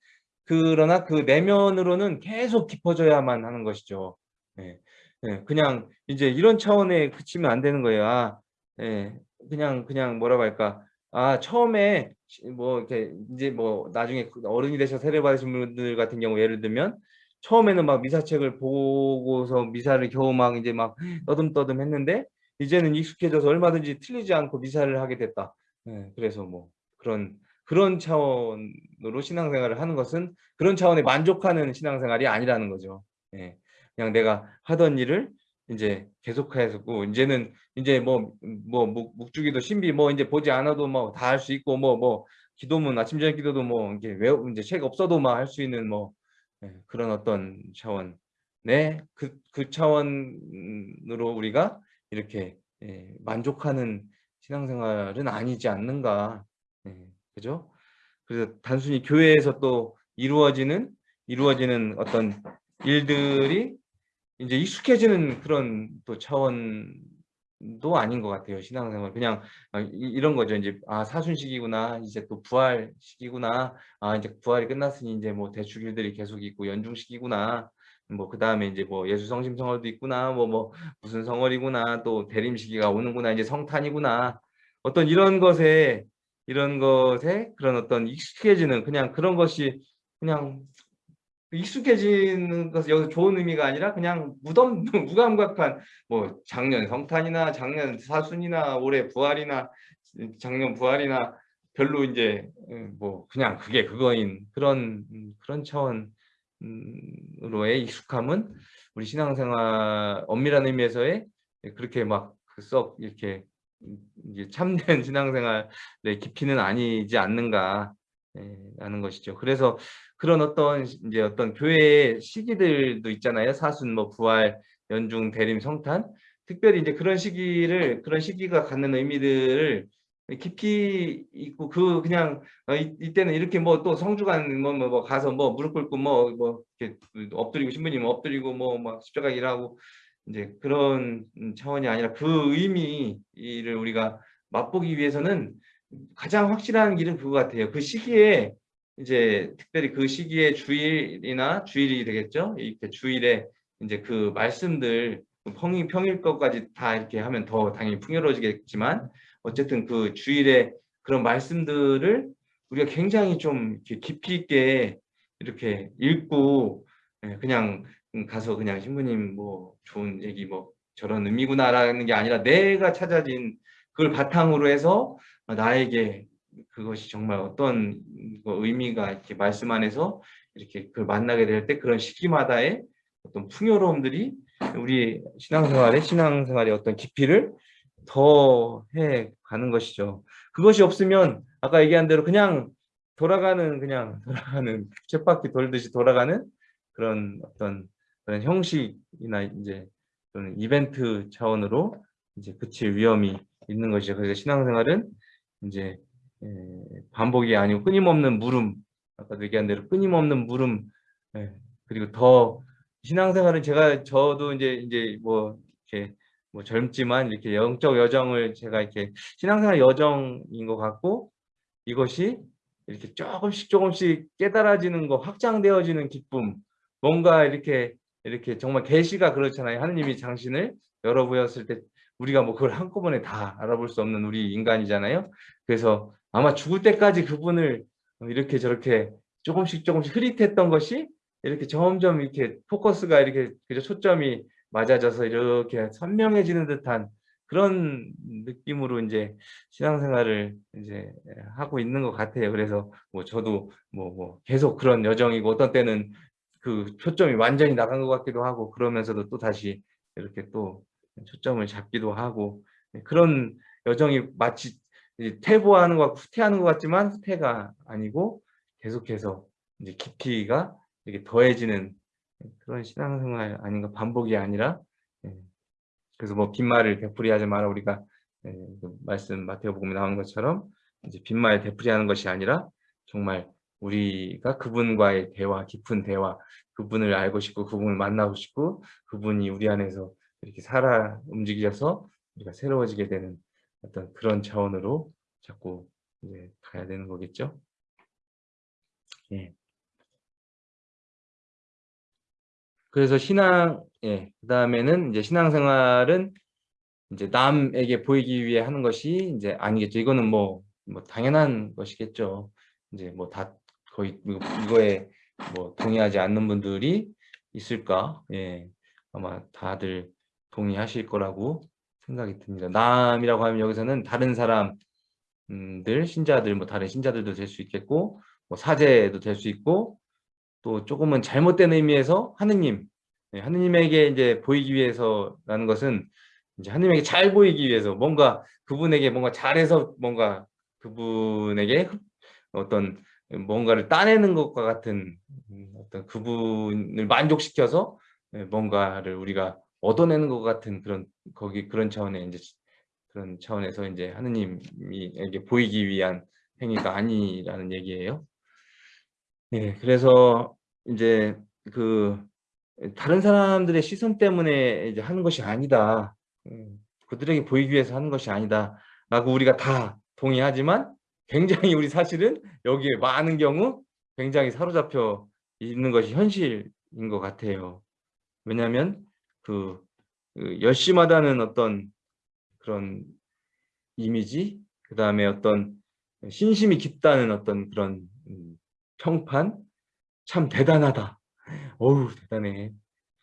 그러나 그 내면으로는 계속 깊어져야만 하는 것이죠. 예. 예. 그냥 이제 이런 차원에 그치면 안 되는 거예요. 아, 예. 그냥 그냥 뭐라고 할까? 아, 처음에 뭐 이렇게 이제 뭐 나중에 어른이 되셔서 세례 받으신 분들 같은 경우 예를 들면 처음에는 막 미사책을 보고서 미사를 겨우 막 이제 막 떠듬떠듬 했는데 이제는 익숙해져서 얼마든지 틀리지 않고 미사를 하게 됐다. 예, 그래서 뭐 그런 그런 차원으로 신앙생활을 하는 것은 그런 차원에 만족하는 신앙생활이 아니라는 거죠. 예, 그냥 내가 하던 일을 이제 계속해서 이제는 이제 뭐 뭐 묵주기도 신비 뭐 이제 보지 않아도 뭐 다 할 수 있고 뭐뭐 뭐 기도문 아침 저녁 기도도 뭐 이게 왜 이제 책 없어도 막 할 수 있는 뭐 예, 그런 어떤 차원 네그 그 차원으로 우리가 이렇게 예, 만족하는 신앙생활은 아니지 않는가 예, 그죠? 그래서 단순히 교회에서 또 이루어지는 이루어지는 어떤 일들이 이제 익숙해지는 그런 또 차원도 아닌 것 같아요. 신앙생활 그냥 아, 이, 런 거죠. 이제 아 사순식이구나 이제 또 부활 시기구나 아 이제 부활이 끝났으니 이제 뭐 대축일들이 계속 있고 연중식이구나 뭐 그 다음에 이제 뭐 예수 성심 성월도 있구나 뭐뭐 뭐 무슨 성월이구나 또 대림 시기가 오는구나 이제 성탄이구나 어떤 이런 것에 이런 것에 그런 어떤 익숙해지는 그냥 그런 것이 그냥 익숙해지는 것은 여기서 좋은 의미가 아니라 그냥 무덤 (laughs) 무감각한 뭐 작년 성탄이나 작년 사순이나 올해 부활이나 작년 부활이나 별로 이제 뭐 그냥 그게 그거인 그런 그런 차원으로의 익숙함은 우리 신앙생활 엄밀한 의미에서의 그렇게 막 썩 이렇게 참된 (laughs) 신앙생활의 깊이는 아니지 않는가 라는 것이죠. 그래서 그런 어떤 이제 어떤 교회의 시기들도 있잖아요. 사순, 뭐 부활, 연중, 대림, 성탄. 특별히 이제 그런 시기를 그런 시기가 갖는 의미들을 깊이 있고 그 그냥 어, 이, 때는 이렇게 뭐 또 성주간 뭐, 뭐, 뭐, 가서 뭐 무릎 꿇고 뭐뭐 뭐 이렇게 엎드리고 신부님 엎드리고 뭐 막 십자가 일하고 이제 그런 차원이 아니라 그 의미를 우리가 맛보기 위해서는 가장 확실한 길은 그거 같아요. 그 시기에 이제 특별히 그 시기에 주일이나 주일이 되겠죠. 이렇게 주일에 이제 그 말씀들 평일, 평일 것까지 다 이렇게 하면 더 당연히 풍요로워지겠지만 어쨌든 그 주일에 그런 말씀들을 우리가 굉장히 좀 깊이 있게 이렇게 읽고 예, 그냥 가서 그냥 신부님 뭐 좋은 얘기 뭐 저런 의미구나라는 게 아니라 내가 찾아진 그걸 바탕으로 해서 나에게 그것이 정말 어떤 의미가 이렇게 말씀 안에서 이렇게 그걸 만나게 될 때 그런 시기마다의 어떤 풍요로움들이 우리 신앙생활의 신앙생활의 어떤 깊이를 더 해 가는 것이죠. 그것이 없으면 아까 얘기한 대로 그냥 돌아가는 그냥 (laughs) 돌아가는 쳇바퀴 돌듯이 돌아가는 그런 어떤 그런 형식이나 이제 또는 이벤트 차원으로 이제 그칠 위험이 있는 것이죠. 그래서 신앙생활은 이제 반복이 아니고 끊임없는 물음 아까도 얘기한 대로 끊임없는 물음 그리고 더 신앙생활은 제가 저도 이제 이제 뭐 이렇게 뭐 젊지만 이렇게 영적 여정을 제가 이렇게 신앙생활 여정인 것 같고 이것이 이렇게 조금씩 조금씩 깨달아지는 거 확장되어지는 기쁨 뭔가 이렇게 이렇게 정말 계시가 그렇잖아요. 하느님이 당신을 열어보였을 때 우리가 뭐 그걸 한꺼번에 다 알아볼 수 없는 우리 인간이잖아요. 그래서 아마 죽을 때까지 그분을 이렇게 저렇게 조금씩 조금씩 흐릿했던 것이 이렇게 점점 이렇게 포커스가 이렇게 그저 초점이 맞아져서 이렇게 선명해지는 듯한 그런 느낌으로 이제 신앙생활을 이제 하고 있는 것 같아요. 그래서 뭐 저도 뭐, 뭐 계속 그런 여정이고 어떤 때는 그 초점이 완전히 나간 것 같기도 하고 그러면서도 또 다시 이렇게 또 초점을 잡기도 하고 그런 여정이 마치 퇴보하는 것, 후퇴하는 것 같지만 후퇴가 아니고 계속해서 이제 깊이가 이렇게 더해지는 그런 신앙생활 아닌가 반복이 아니라 예. 그래서 뭐 빈말을 되풀이하지 마라 우리가 예, 그 말씀 마태복음에 나온 것처럼 이제 빈말 되풀이하는 것이 아니라 정말 우리가 그분과의 대화 깊은 대화 그분을 알고 싶고 그분을 만나고 싶고 그분이 우리 안에서 이렇게 살아 움직여서 우리가 새로워지게 되는 어떤 그런 차원으로 자꾸 이제 가야 되는 거겠죠. 예. 그래서 신앙, 예, 그 다음에는 이제 신앙생활은 이제 남에게 보이기 위해 하는 것이 이제 아니겠죠. 이거는 뭐, 뭐 당연한 것이겠죠. 이제 뭐 다 거의 이거에 뭐 동의하지 않는 분들이 있을까? 예, 아마 다들 동의하실 거라고 생각이 듭니다. 남이라고 하면 여기서는 다른 사람들, 신자들, 뭐 다른 신자들도 될 수 있겠고, 뭐 사제도 될 수 있고, 또 조금은 잘못된 의미에서 하느님, 네, 하느님에게 이제 보이기 위해서라는 것은 이제 하느님에게 잘 보이기 위해서 뭔가 그분에게 뭔가 잘해서 뭔가 그분에게 어떤 뭔가를 따내는 것과 같은 어떤 그분을 만족시켜서 네, 뭔가를 우리가 얻어내는 것 같은 그런 거기 그런 차원의 이제 그런 차원에서 이제 하느님에게 보이기 위한 행위가 아니라는 얘기예요. 네, 그래서 이제 그 다른 사람들의 시선 때문에 이제 하는 것이 아니다. 음, 그들에게 보이기 위해서 하는 것이 아니다. 라고 우리가 다 동의하지만 굉장히 우리 사실은 여기에 많은 경우 굉장히 사로잡혀 있는 것이 현실인 것 같아요. 왜냐하면 그, 그 열심하다는 어떤 그런 이미지, 그 다음에 어떤 신심이 깊다는 어떤 그런 음, 평판, 참 대단하다. 어우 대단해.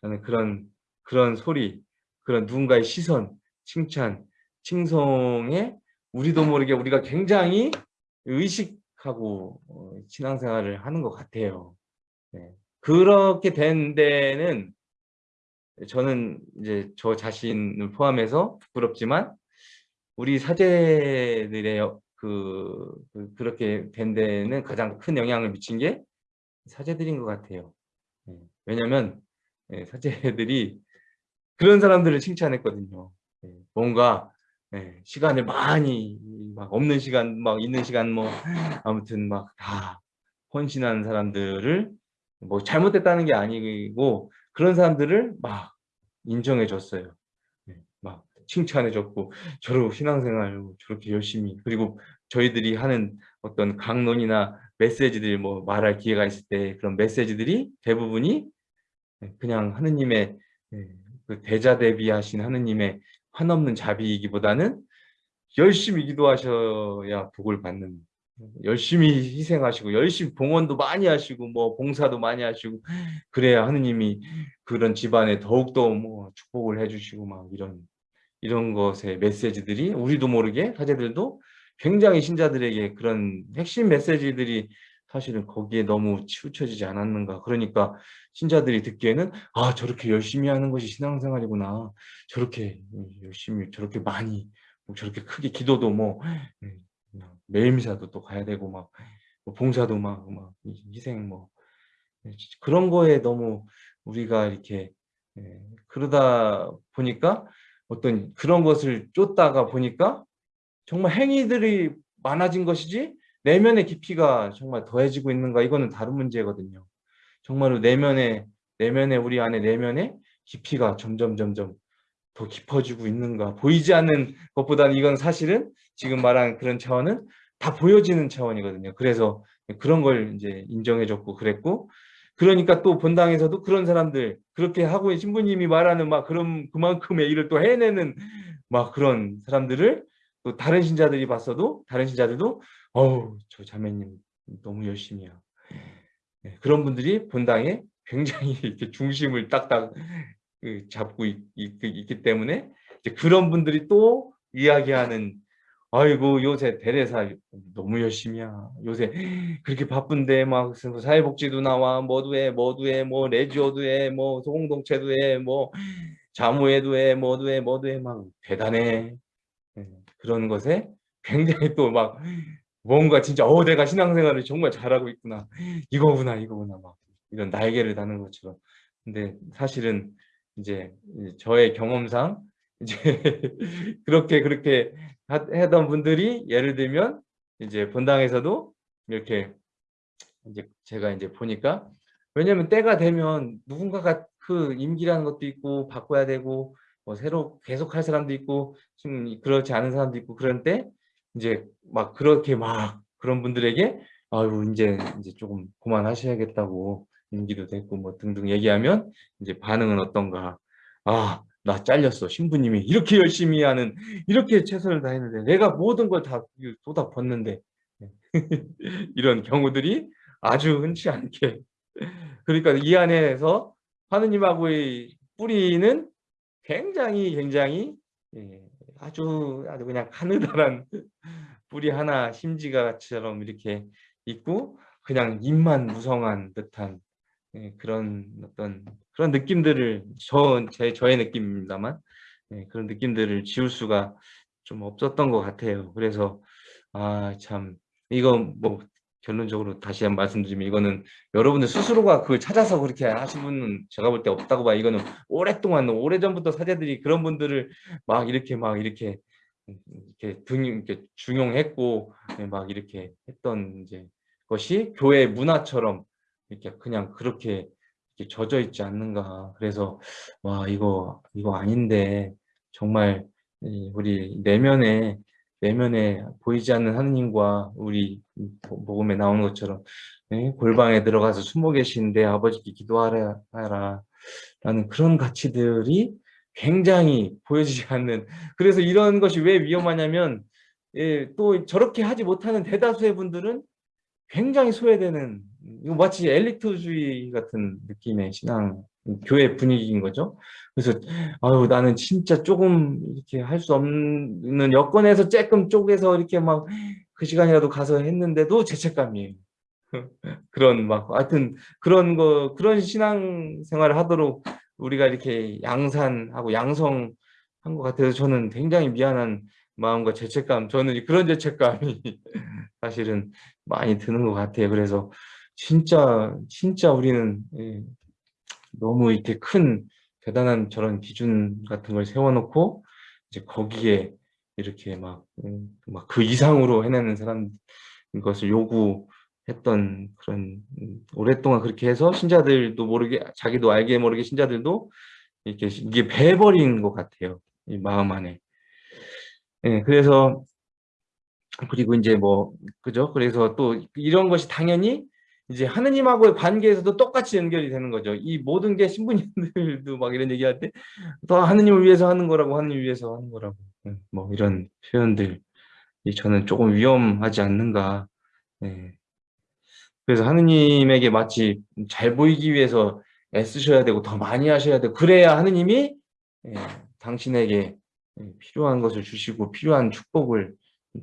나는 그런 그런 소리, 그런 누군가의 시선, 칭찬, 칭송에 우리도 모르게 우리가 굉장히 의식하고 어, 신앙생활을 하는 것 같아요. 네. 그렇게 된 데는 저는 이제 저 자신을 포함해서 부끄럽지만 우리 사제들의 그, 그 그렇게 된 데는 가장 큰 영향을 미친 게 사제들인 것 같아요. 네. 왜냐하면 네, 사제들이 그런 사람들을 칭찬했거든요. 네. 뭔가 네, 시간을 많이 막 없는 시간 막 있는 시간 뭐 아무튼 막 다 헌신한 사람들을 뭐 잘못됐다는 게 아니고 그런 사람들을 막 인정해 줬어요. 네, 막 칭찬해 줬고 저로 신앙생활 저렇게 열심히 그리고 저희들이 하는 어떤 강론이나 메시지들 뭐 말할 기회가 있을 때 그런 메시지들이 대부분이 그냥 하느님의 네, 그 대자 대비하신 하느님의 한없는 자비이기보다는 열심히 기도하셔야 복을 받는 열심히 희생하시고 열심히 봉헌도 많이 하시고 뭐 봉사도 많이 하시고 그래야 하느님이 그런 집안에 더욱더 뭐 축복을 해주시고 막 이런 이런 것의 메시지들이 우리도 모르게 사제들도 굉장히 신자들에게 그런 핵심 메시지들이 사실은 거기에 너무 치우쳐지지 않았는가. 그러니까 신자들이 듣기에는 아 저렇게 열심히 하는 것이 신앙생활이구나. 저렇게 열심히 저렇게 많이 뭐 저렇게 크게 기도도 뭐 예, 매일미사도 또 가야 되고 막 뭐 봉사도 막, 막 희생 뭐. 예, 그런 거에 너무 우리가 이렇게 예, 그러다 보니까 어떤 그런 것을 쫓다가 보니까 정말 행위들이 많아진 것이지 내면의 깊이가 정말 더해지고 있는가? 이거는 다른 문제거든요. 정말로 내면에 내면에 우리 안에 내면에 깊이가 점점 점점 더 깊어지고 있는가? 보이지 않는 것보다는 이건 사실은 지금 말한 그런 차원은 다 보여지는 차원이거든요. 그래서 그런 걸 이제 인정해줬고 그랬고 그러니까 또 본당에서도 그런 사람들 그렇게 하고 신부님이 말하는 막 그런 그만큼의 일을 또 해내는 막 그런 사람들을 또 다른 신자들이 봤어도 다른 신자들도 어우 저 자매님 너무 열심히야 네, 그런 분들이 본당에 굉장히 (laughs) 이렇게 중심을 딱딱 그 잡고 있, 기 때문에 그런 분들이 또 이야기하는 아이고 요새 대례사 너무 열심히야. 요새 그렇게 바쁜데 막 사회복지도 나와. 뭐도 해 뭐도 해뭐 레지오도 해뭐 소공동체도 해뭐 자무회도 해 뭐도 해 뭐도 해 막 대단해. 네, 그런 것에 굉장히 또 막 뭔가 진짜 어 내가 신앙생활을 정말 잘하고 있구나. 이거구나 이거구나. 막 이런 날개를 다는 것처럼. 근데 사실은 이제 저의 경험상 이제 (laughs) 그렇게 그렇게 하던 분들이 예를 들면 이제 본당에서도 이렇게 이제 제가 이제 보니까 왜냐면 때가 되면 누군가가 그 임기라는 것도 있고 바꿔야 되고 뭐 새로 계속 할 사람도 있고 지금 그렇지 않은 사람도 있고 그런데 이제 막 그렇게 막 그런 분들에게 아유 이제 이제 조금 그만하셔야겠다고 임기도 됐고 뭐 등등 얘기하면 이제 반응은 어떤가. 아 나 잘렸어. 신부님이 이렇게 열심히 하는 이렇게 최선을 다했는데 내가 모든 걸 다 쏟아 붓는데. (laughs) 이런 경우들이 아주 흔치 않게. 그러니까 이 안에서 하느님하고의 뿌리는 굉장히 굉장히 예, 아주 아주 그냥 가느다란 (laughs) 뿌리 하나 심지가처럼 이렇게 있고 그냥 입만 무성한 듯한 예, 그런 어떤 그런 느낌들을 저 제 저의 느낌입니다만 예, 그런 느낌들을 지울 수가 좀 없었던 것 같아요. 그래서 아 참 이건 뭐 결론적으로 다시 한번 말씀드리면 이거는 여러분들 스스로가 그걸 찾아서 그렇게 하신 분은 제가 볼 때 없다고 봐요. 이거는 오랫동안 오래전부터 사제들이 그런 분들을 막 이렇게 막 이렇게 이렇게 등 이렇게 중용했고 예, 막 이렇게 했던 이제 것이 교회 문화처럼 이렇게 그냥 그렇게 젖어 있지 않는가. 그래서 와 이거 이거 아닌데 정말 우리 내면에 내면에 보이지 않는 하느님과 우리 복음에 나오는 것처럼 네? 골방에 들어가서 숨어 계신데 아버지께 기도하라 라는 그런 가치들이 굉장히 보여지지 않는 그래서 이런 것이 왜 위험하냐면 예, 또 저렇게 하지 못하는 대다수의 분들은 굉장히 소외되는 이거 마치 엘리트주의 같은 느낌의 신앙 교회 분위기인 거죠. 그래서 아유 나는 진짜 조금 이렇게 할 수 없는 여건에서 조금 쪼개서 이렇게 막 그 시간이라도 가서 했는데도 죄책감이에요. (laughs) 그런 막 하여튼 그런 거 그런 신앙 생활을 하도록 우리가 이렇게 양산하고 양성한 것 같아서 저는 굉장히 미안한 마음과 죄책감 저는 그런 죄책감이 (laughs) 사실은 많이 드는 것 같아요. 그래서 진짜 진짜 우리는 예, 너무 이렇게 큰 대단한 저런 기준 같은 걸 세워놓고 이제 거기에 이렇게 막 그 이상으로 해내는 사람 것을 요구했던 그런 음, 오랫동안 그렇게 해서 신자들도 모르게 자기도 알게 모르게 신자들도 이렇게 이게 배버린 것 같아요 이 마음 안에. 예, 그래서 그리고 이제 뭐 그죠? 그래서 또 이런 것이 당연히 이제 하느님하고의 관계에서도 똑같이 연결이 되는 거죠. 이 모든 게 신부님들도 막 이런 얘기할 때더 하느님을 위해서 하는 거라고 하느님 위해서 하는 거라고 뭐 이런 표현들이 저는 조금 위험하지 않는가. 네. 그래서 하느님에게 마치 잘 보이기 위해서 애쓰셔야 되고 더 많이 하셔야 되고 그래야 하느님이 예, 당신에게 필요한 것을 주시고 필요한 축복을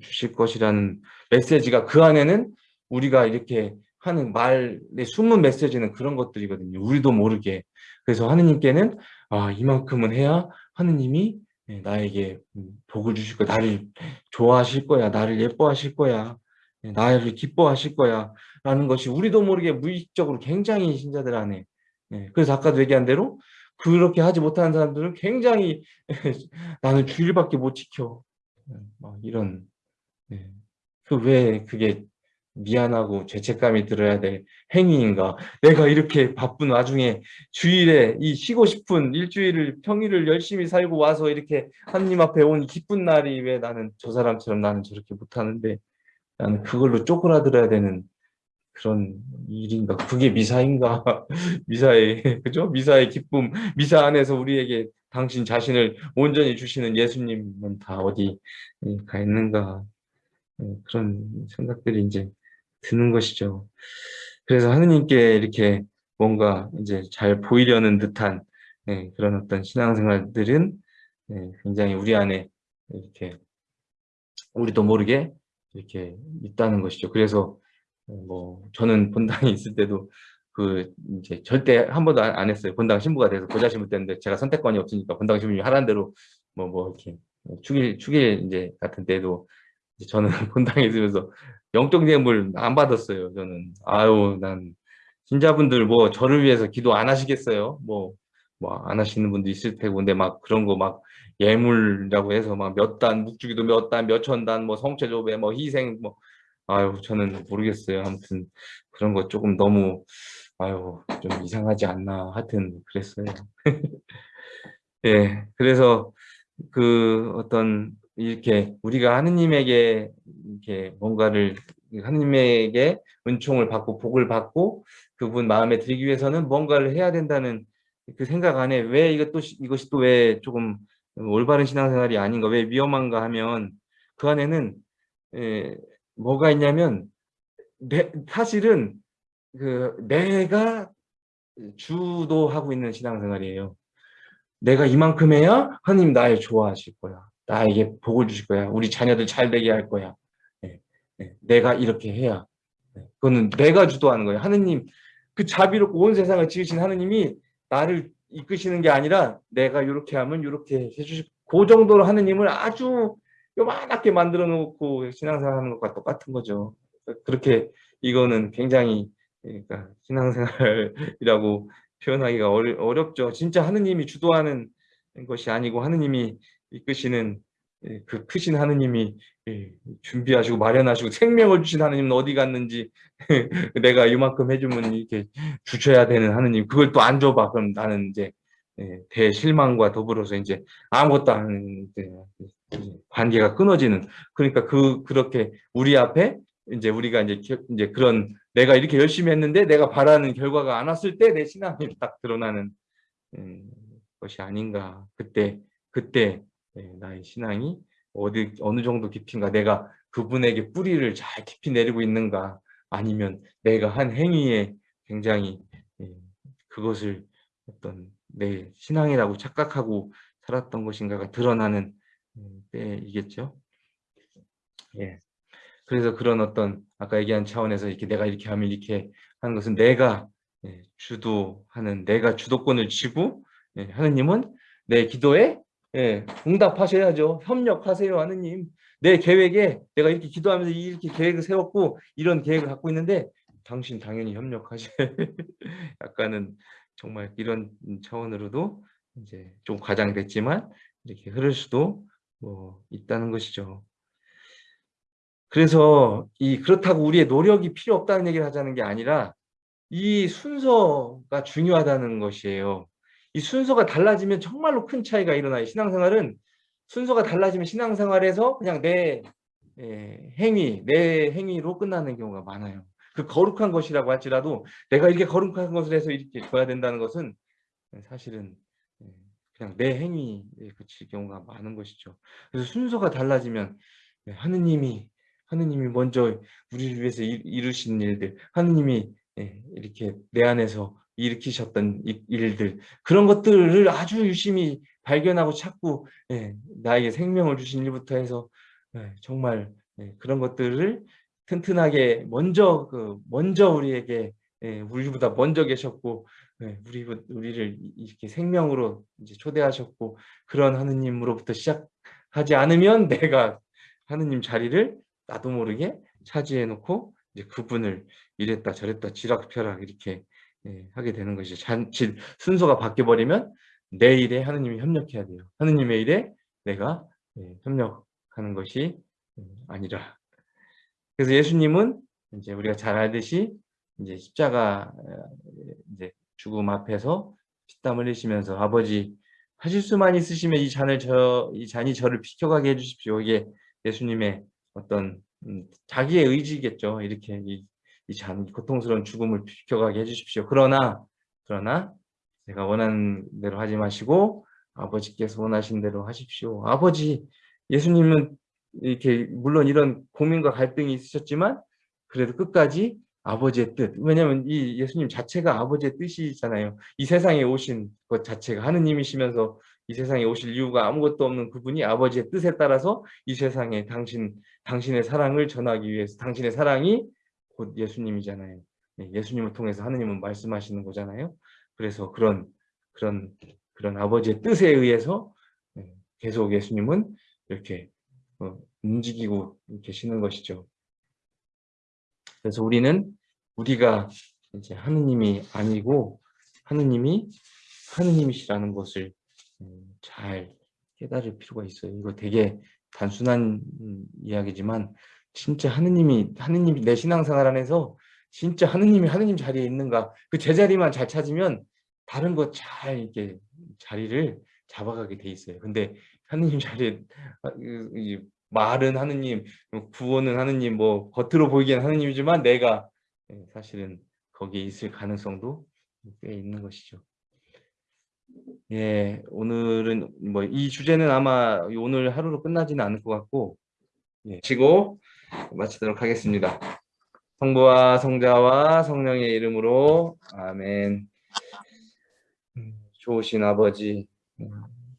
주실 것이라는 메시지가 그 안에는 우리가 이렇게 하는 말의 숨은 메시지는 그런 것들이거든요. 우리도 모르게. 그래서 하느님께는 아 이만큼은 해야 하느님이 네, 나에게 음, 복을 주실 거야. 나를 좋아하실 거야. 나를 예뻐하실 거야. 네, 나를 기뻐하실 거야. 라는 것이 우리도 모르게 무의식적으로 굉장히 신자들 안에 네, 그래서 아까도 얘기한 대로 그렇게 하지 못하는 사람들은 굉장히 (laughs) 나는 주일밖에 못 지켜. 막 이런 그 왜 그게 미안하고 죄책감이 들어야 될 행위인가? 내가 이렇게 바쁜 와중에 주일에 이 쉬고 싶은 일주일을 평일을 열심히 살고 와서 이렇게 하나님 앞에 온 기쁜 날이 왜 나는 저 사람처럼 나는 저렇게 못하는데 나는 그걸로 쪼그라들어야 되는 그런 일인가? 그게 미사인가? (laughs) 미사의 그죠? 미사의 기쁨. 미사 안에서 우리에게 당신 자신을 온전히 주시는 예수님은 다 어디 가 있는가? 그런 생각들이 이제 드는 것이죠. 그래서 하느님께 이렇게 뭔가 이제 잘 보이려는 듯한 네, 그런 어떤 신앙생활들은 네, 굉장히 우리 안에 이렇게 우리도 모르게 이렇게 있다는 것이죠. 그래서 뭐 저는 본당에 있을 때도 그 이제 절대 한 번도 안 했어요. 본당 신부가 돼서 보좌 신부 때인데 제가 선택권이 없으니까 본당 신부님이 하라는 대로 뭐뭐 이렇게 축일 축일 이제 같은 때도 저는 (laughs) 본당에 있으면서 영적 뇌물 안 받았어요. 저는 아유 난 신자분들 뭐 저를 위해서 기도 안 하시겠어요? 뭐 뭐 안 하시는 분도 있을 테고 근데 막 그런 거 막 예물이라고 해서 막 몇 단 묵주기도 몇 단 몇 천 단 뭐 성체 조배 뭐 희생 뭐 아유 저는 모르겠어요. 아무튼 그런 거 조금 너무 아유 좀 이상하지 않나 하여튼 그랬어요. (laughs) 예, 그래서 그 어떤 이렇게 우리가 하느님에게 이렇게 뭔가를 하느님에게 은총을 받고 복을 받고 그분 마음에 들기 위해서는 뭔가를 해야 된다는 그 생각 안에 왜 이것도 이것이 또 왜 조금 올바른 신앙생활이 아닌가 왜 위험한가 하면 그 안에는 에, 뭐가 있냐면 내, 사실은 그 내가 주도하고 있는 신앙생활이에요. 내가 이만큼 해야 하나님 나를 좋아하실 거야. 나에게 복을 주실 거야. 우리 자녀들 잘 되게 할 거야. 네, 네, 내가 이렇게 해야. 네, 그거는 내가 주도하는 거예요. 하느님 그 자비롭고 온 세상을 지으신 하느님이 나를 이끄시는 게 아니라 내가 이렇게 하면 이렇게 해주실 그 정도로 하느님을 아주 요만하게 만들어 놓고 신앙생활 하는 것과 똑같은 거죠. 그렇게 이거는 굉장히 그러니까 신앙생활이라고 표현하기가 어렵죠. 진짜 하느님이 주도하는 것이 아니고 하느님이 이끄시는 예, 그 크신 하느님이 예, 준비하시고 마련하시고 생명을 주신 하느님은 어디 갔는지 (laughs) 내가 이만큼 해주면 이렇게 주셔야 되는 하느님 그걸 또 안 줘봐. 그럼 나는 이제 예, 대실망과 더불어서 이제 아무것도 안 관계가 끊어지는. 그러니까 그 그렇게 우리 앞에 이제 우리가 이제 이제 그런 내가 이렇게 열심히 했는데 내가 바라는 결과가 안 왔을 때 내 신앙이 딱 드러나는 음, 것이 아닌가. 그때 그때 나의 신앙이 어디 어느 정도 깊인가 내가 그분에게 뿌리를 잘 깊이 내리고 있는가 아니면 내가 한 행위에 굉장히 그것을 어떤 내 신앙이라고 착각하고 살았던 것인가가 드러나는 음, 때이겠죠. 예. 그래서 그런 어떤 아까 얘기한 차원에서 이렇게 내가 이렇게 하면 이렇게 하는 것은 내가 예, 주도하는 내가 주도권을 쥐고 예, 하느님은 내 기도에 예, 응답하셔야죠. 협력하세요, 하느님. 내 계획에 내가 이렇게 기도하면서 이렇게 계획을 세웠고 이런 계획을 갖고 있는데 당신 당연히 협력하셔야 (laughs) 약간은 정말 이런 차원으로도 이제 좀 과장됐지만 이렇게 흐를 수도 뭐 있다는 것이죠. 그래서 이 그렇다고 우리의 노력이 필요 없다는 얘기를 하자는 게 아니라 이 순서가 중요하다는 것이에요. 이 순서가 달라지면 정말로 큰 차이가 일어나요. 신앙생활은 순서가 달라지면 신앙생활에서 그냥 내 예, 행위, 내 행위로 끝나는 경우가 많아요. 그 거룩한 것이라고 할지라도 내가 이렇게 거룩한 것을 해서 이렇게 줘야 된다는 것은 사실은 예, 그냥 내 행위에 그칠 경우가 많은 것이죠. 그래서 순서가 달라지면 예, 하느님이 하느님이 먼저 우리를 위해서 이루신 일들, 하느님이 예, 이렇게 내 안에서 일으키셨던 일들. 그런 것들을 아주 유심히 발견하고 찾고 예, 나에게 생명을 주신 일부터 해서 예, 정말 예, 그런 것들을 튼튼하게 먼저 그 먼저 우리에게 예, 우리보다 먼저 계셨고 예, 우리 우리를 이렇게 생명으로 이제 초대하셨고 그런 하느님으로부터 시작하지 않으면 내가 하느님 자리를 나도 모르게 차지해 놓고 이제 그분을 이랬다 저랬다 지락펴락 이렇게 예, 하게 되는 것이죠. 잔치 순서가 바뀌어 버리면 내 일에 하느님이 협력해야 돼요. 하느님의 일에 내가 예, 협력하는 것이 음, 아니라. 그래서 예수님은 이제 우리가 잘 알듯이 이제 십자가 어, 이제 죽음 앞에서 피땀 흘리시면서 아버지 하실 수만 있으시면 이 잔을 저 이 잔이 저를 비켜가게 해주십시오. 이게 예수님의 어떤 음, 자기의 의지겠죠. 이렇게 이 이 참 고통스러운 죽음을 비켜가게 해주십시오. 그러나 그러나 제가 원하는 대로 하지 마시고 아버지께서 원하신 대로 하십시오. 아버지 예수님은 이렇게 물론 이런 고민과 갈등이 있으셨지만 그래도 끝까지 아버지의 뜻 왜냐하면 이 예수님 자체가 아버지의 뜻이잖아요. 이 세상에 오신 것 자체가 하느님이시면서 이 세상에 오실 이유가 아무것도 없는 그분이 아버지의 뜻에 따라서 이 세상에 당신 당신의 사랑을 전하기 위해서 당신의 사랑이 곧 예수님이잖아요. 네, 예수님을 통해서 하느님은 말씀하시는 거잖아요. 그래서 그런 그런 그런 아버지의 뜻에 의해서 네, 계속 예수님은 이렇게 어, 움직이고 계시는 것이죠. 그래서 우리는 우리가 이제 하느님이 아니고 하느님이 하느님이시라는 것을 음, 잘 깨달을 필요가 있어요. 이거 되게 단순한 음, 이야기지만 진짜 하느님이 하느님이 내 신앙생활 안에서 진짜 하느님이 하느님 자리에 있는가 그 제자리만 잘 찾으면 다른 것잘 이렇게 자리를 잡아가게 돼 있어요. 근데 하느님 자리에 아, 말은 하느님, 구원은 하느님, 뭐 겉으로 보이기엔 하느님이지만 내가 예, 사실은 거기에 있을 가능성도 꽤 있는 것이죠. 예, 오늘은 뭐 이 주제는 아마 오늘 하루로 끝나지는 않을 것 같고 예, 치고 마치도록 하겠습니다. 성부와 성자와 성령의 이름으로 아멘. 음, 좋으신 아버지, 음,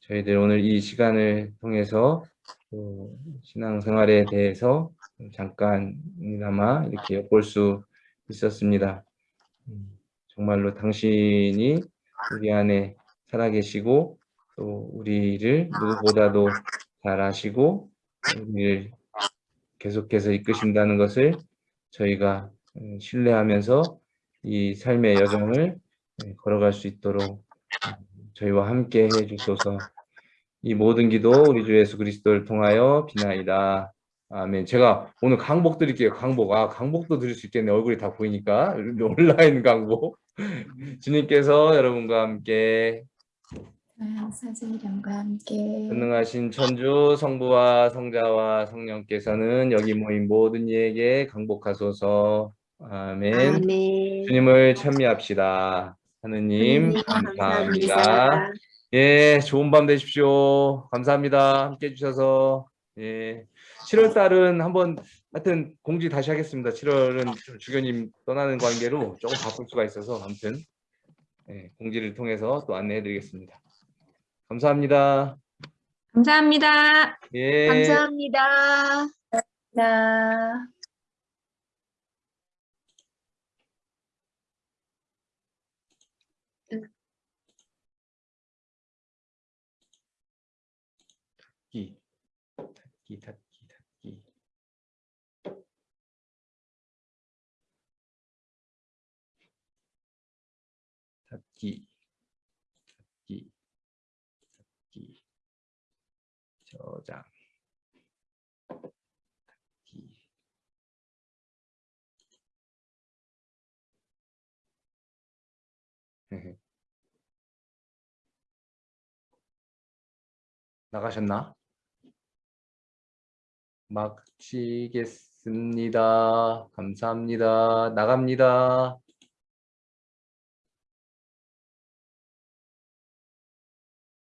저희들 오늘 이 시간을 통해서 또 신앙생활에 대해서 잠깐이나마 이렇게 볼수 있었습니다. 음, 정말로 당신이 우리 안에 살아계시고 또 우리를 누구보다도 잘 아시고 우리를 계속해서 이끄신다는 것을 저희가 음, 신뢰하면서 이 삶의 여정을 예, 걸어갈 수 있도록 음, 저희와 함께 해주소서 이 모든 기도 우리 주 예수 그리스도를 통하여 비나이다. 아멘. 제가 오늘 강복 드릴게요. 강복. 아, 강복도 드릴 수 있겠네. 얼굴이 다 보이니까. 온라인 강복. (laughs) 주님께서 여러분과 함께 아, 사진 이름과 함께 전능하신 천주 성부와 성자와 성령께서는 여기 모인 모든 이에게 강복하소서. 아멘. 아멘. 주님을 찬미합시다. 하느님 하느님, 감사합니다. 감사합니다. 예, 좋은 밤 되십시오. 감사합니다. 함께 해주셔서. 예. 7월 달은 한번 하여튼 공지 다시 하겠습니다. 7월은 주교님 떠나는 관계로 조금 바쁠 수가 있어서 아무튼 예, 공지를 통해서 또 안내해 드리겠습니다. 감사합니다. 감사합니다. 예. 감사합니다. 나 닫기, 닫기, 닫기, 닫기. 닫기, 닫기, 닫기, 저장. (laughs) 나가셨나? 마치겠습니다. 감사합니다. 나갑니다.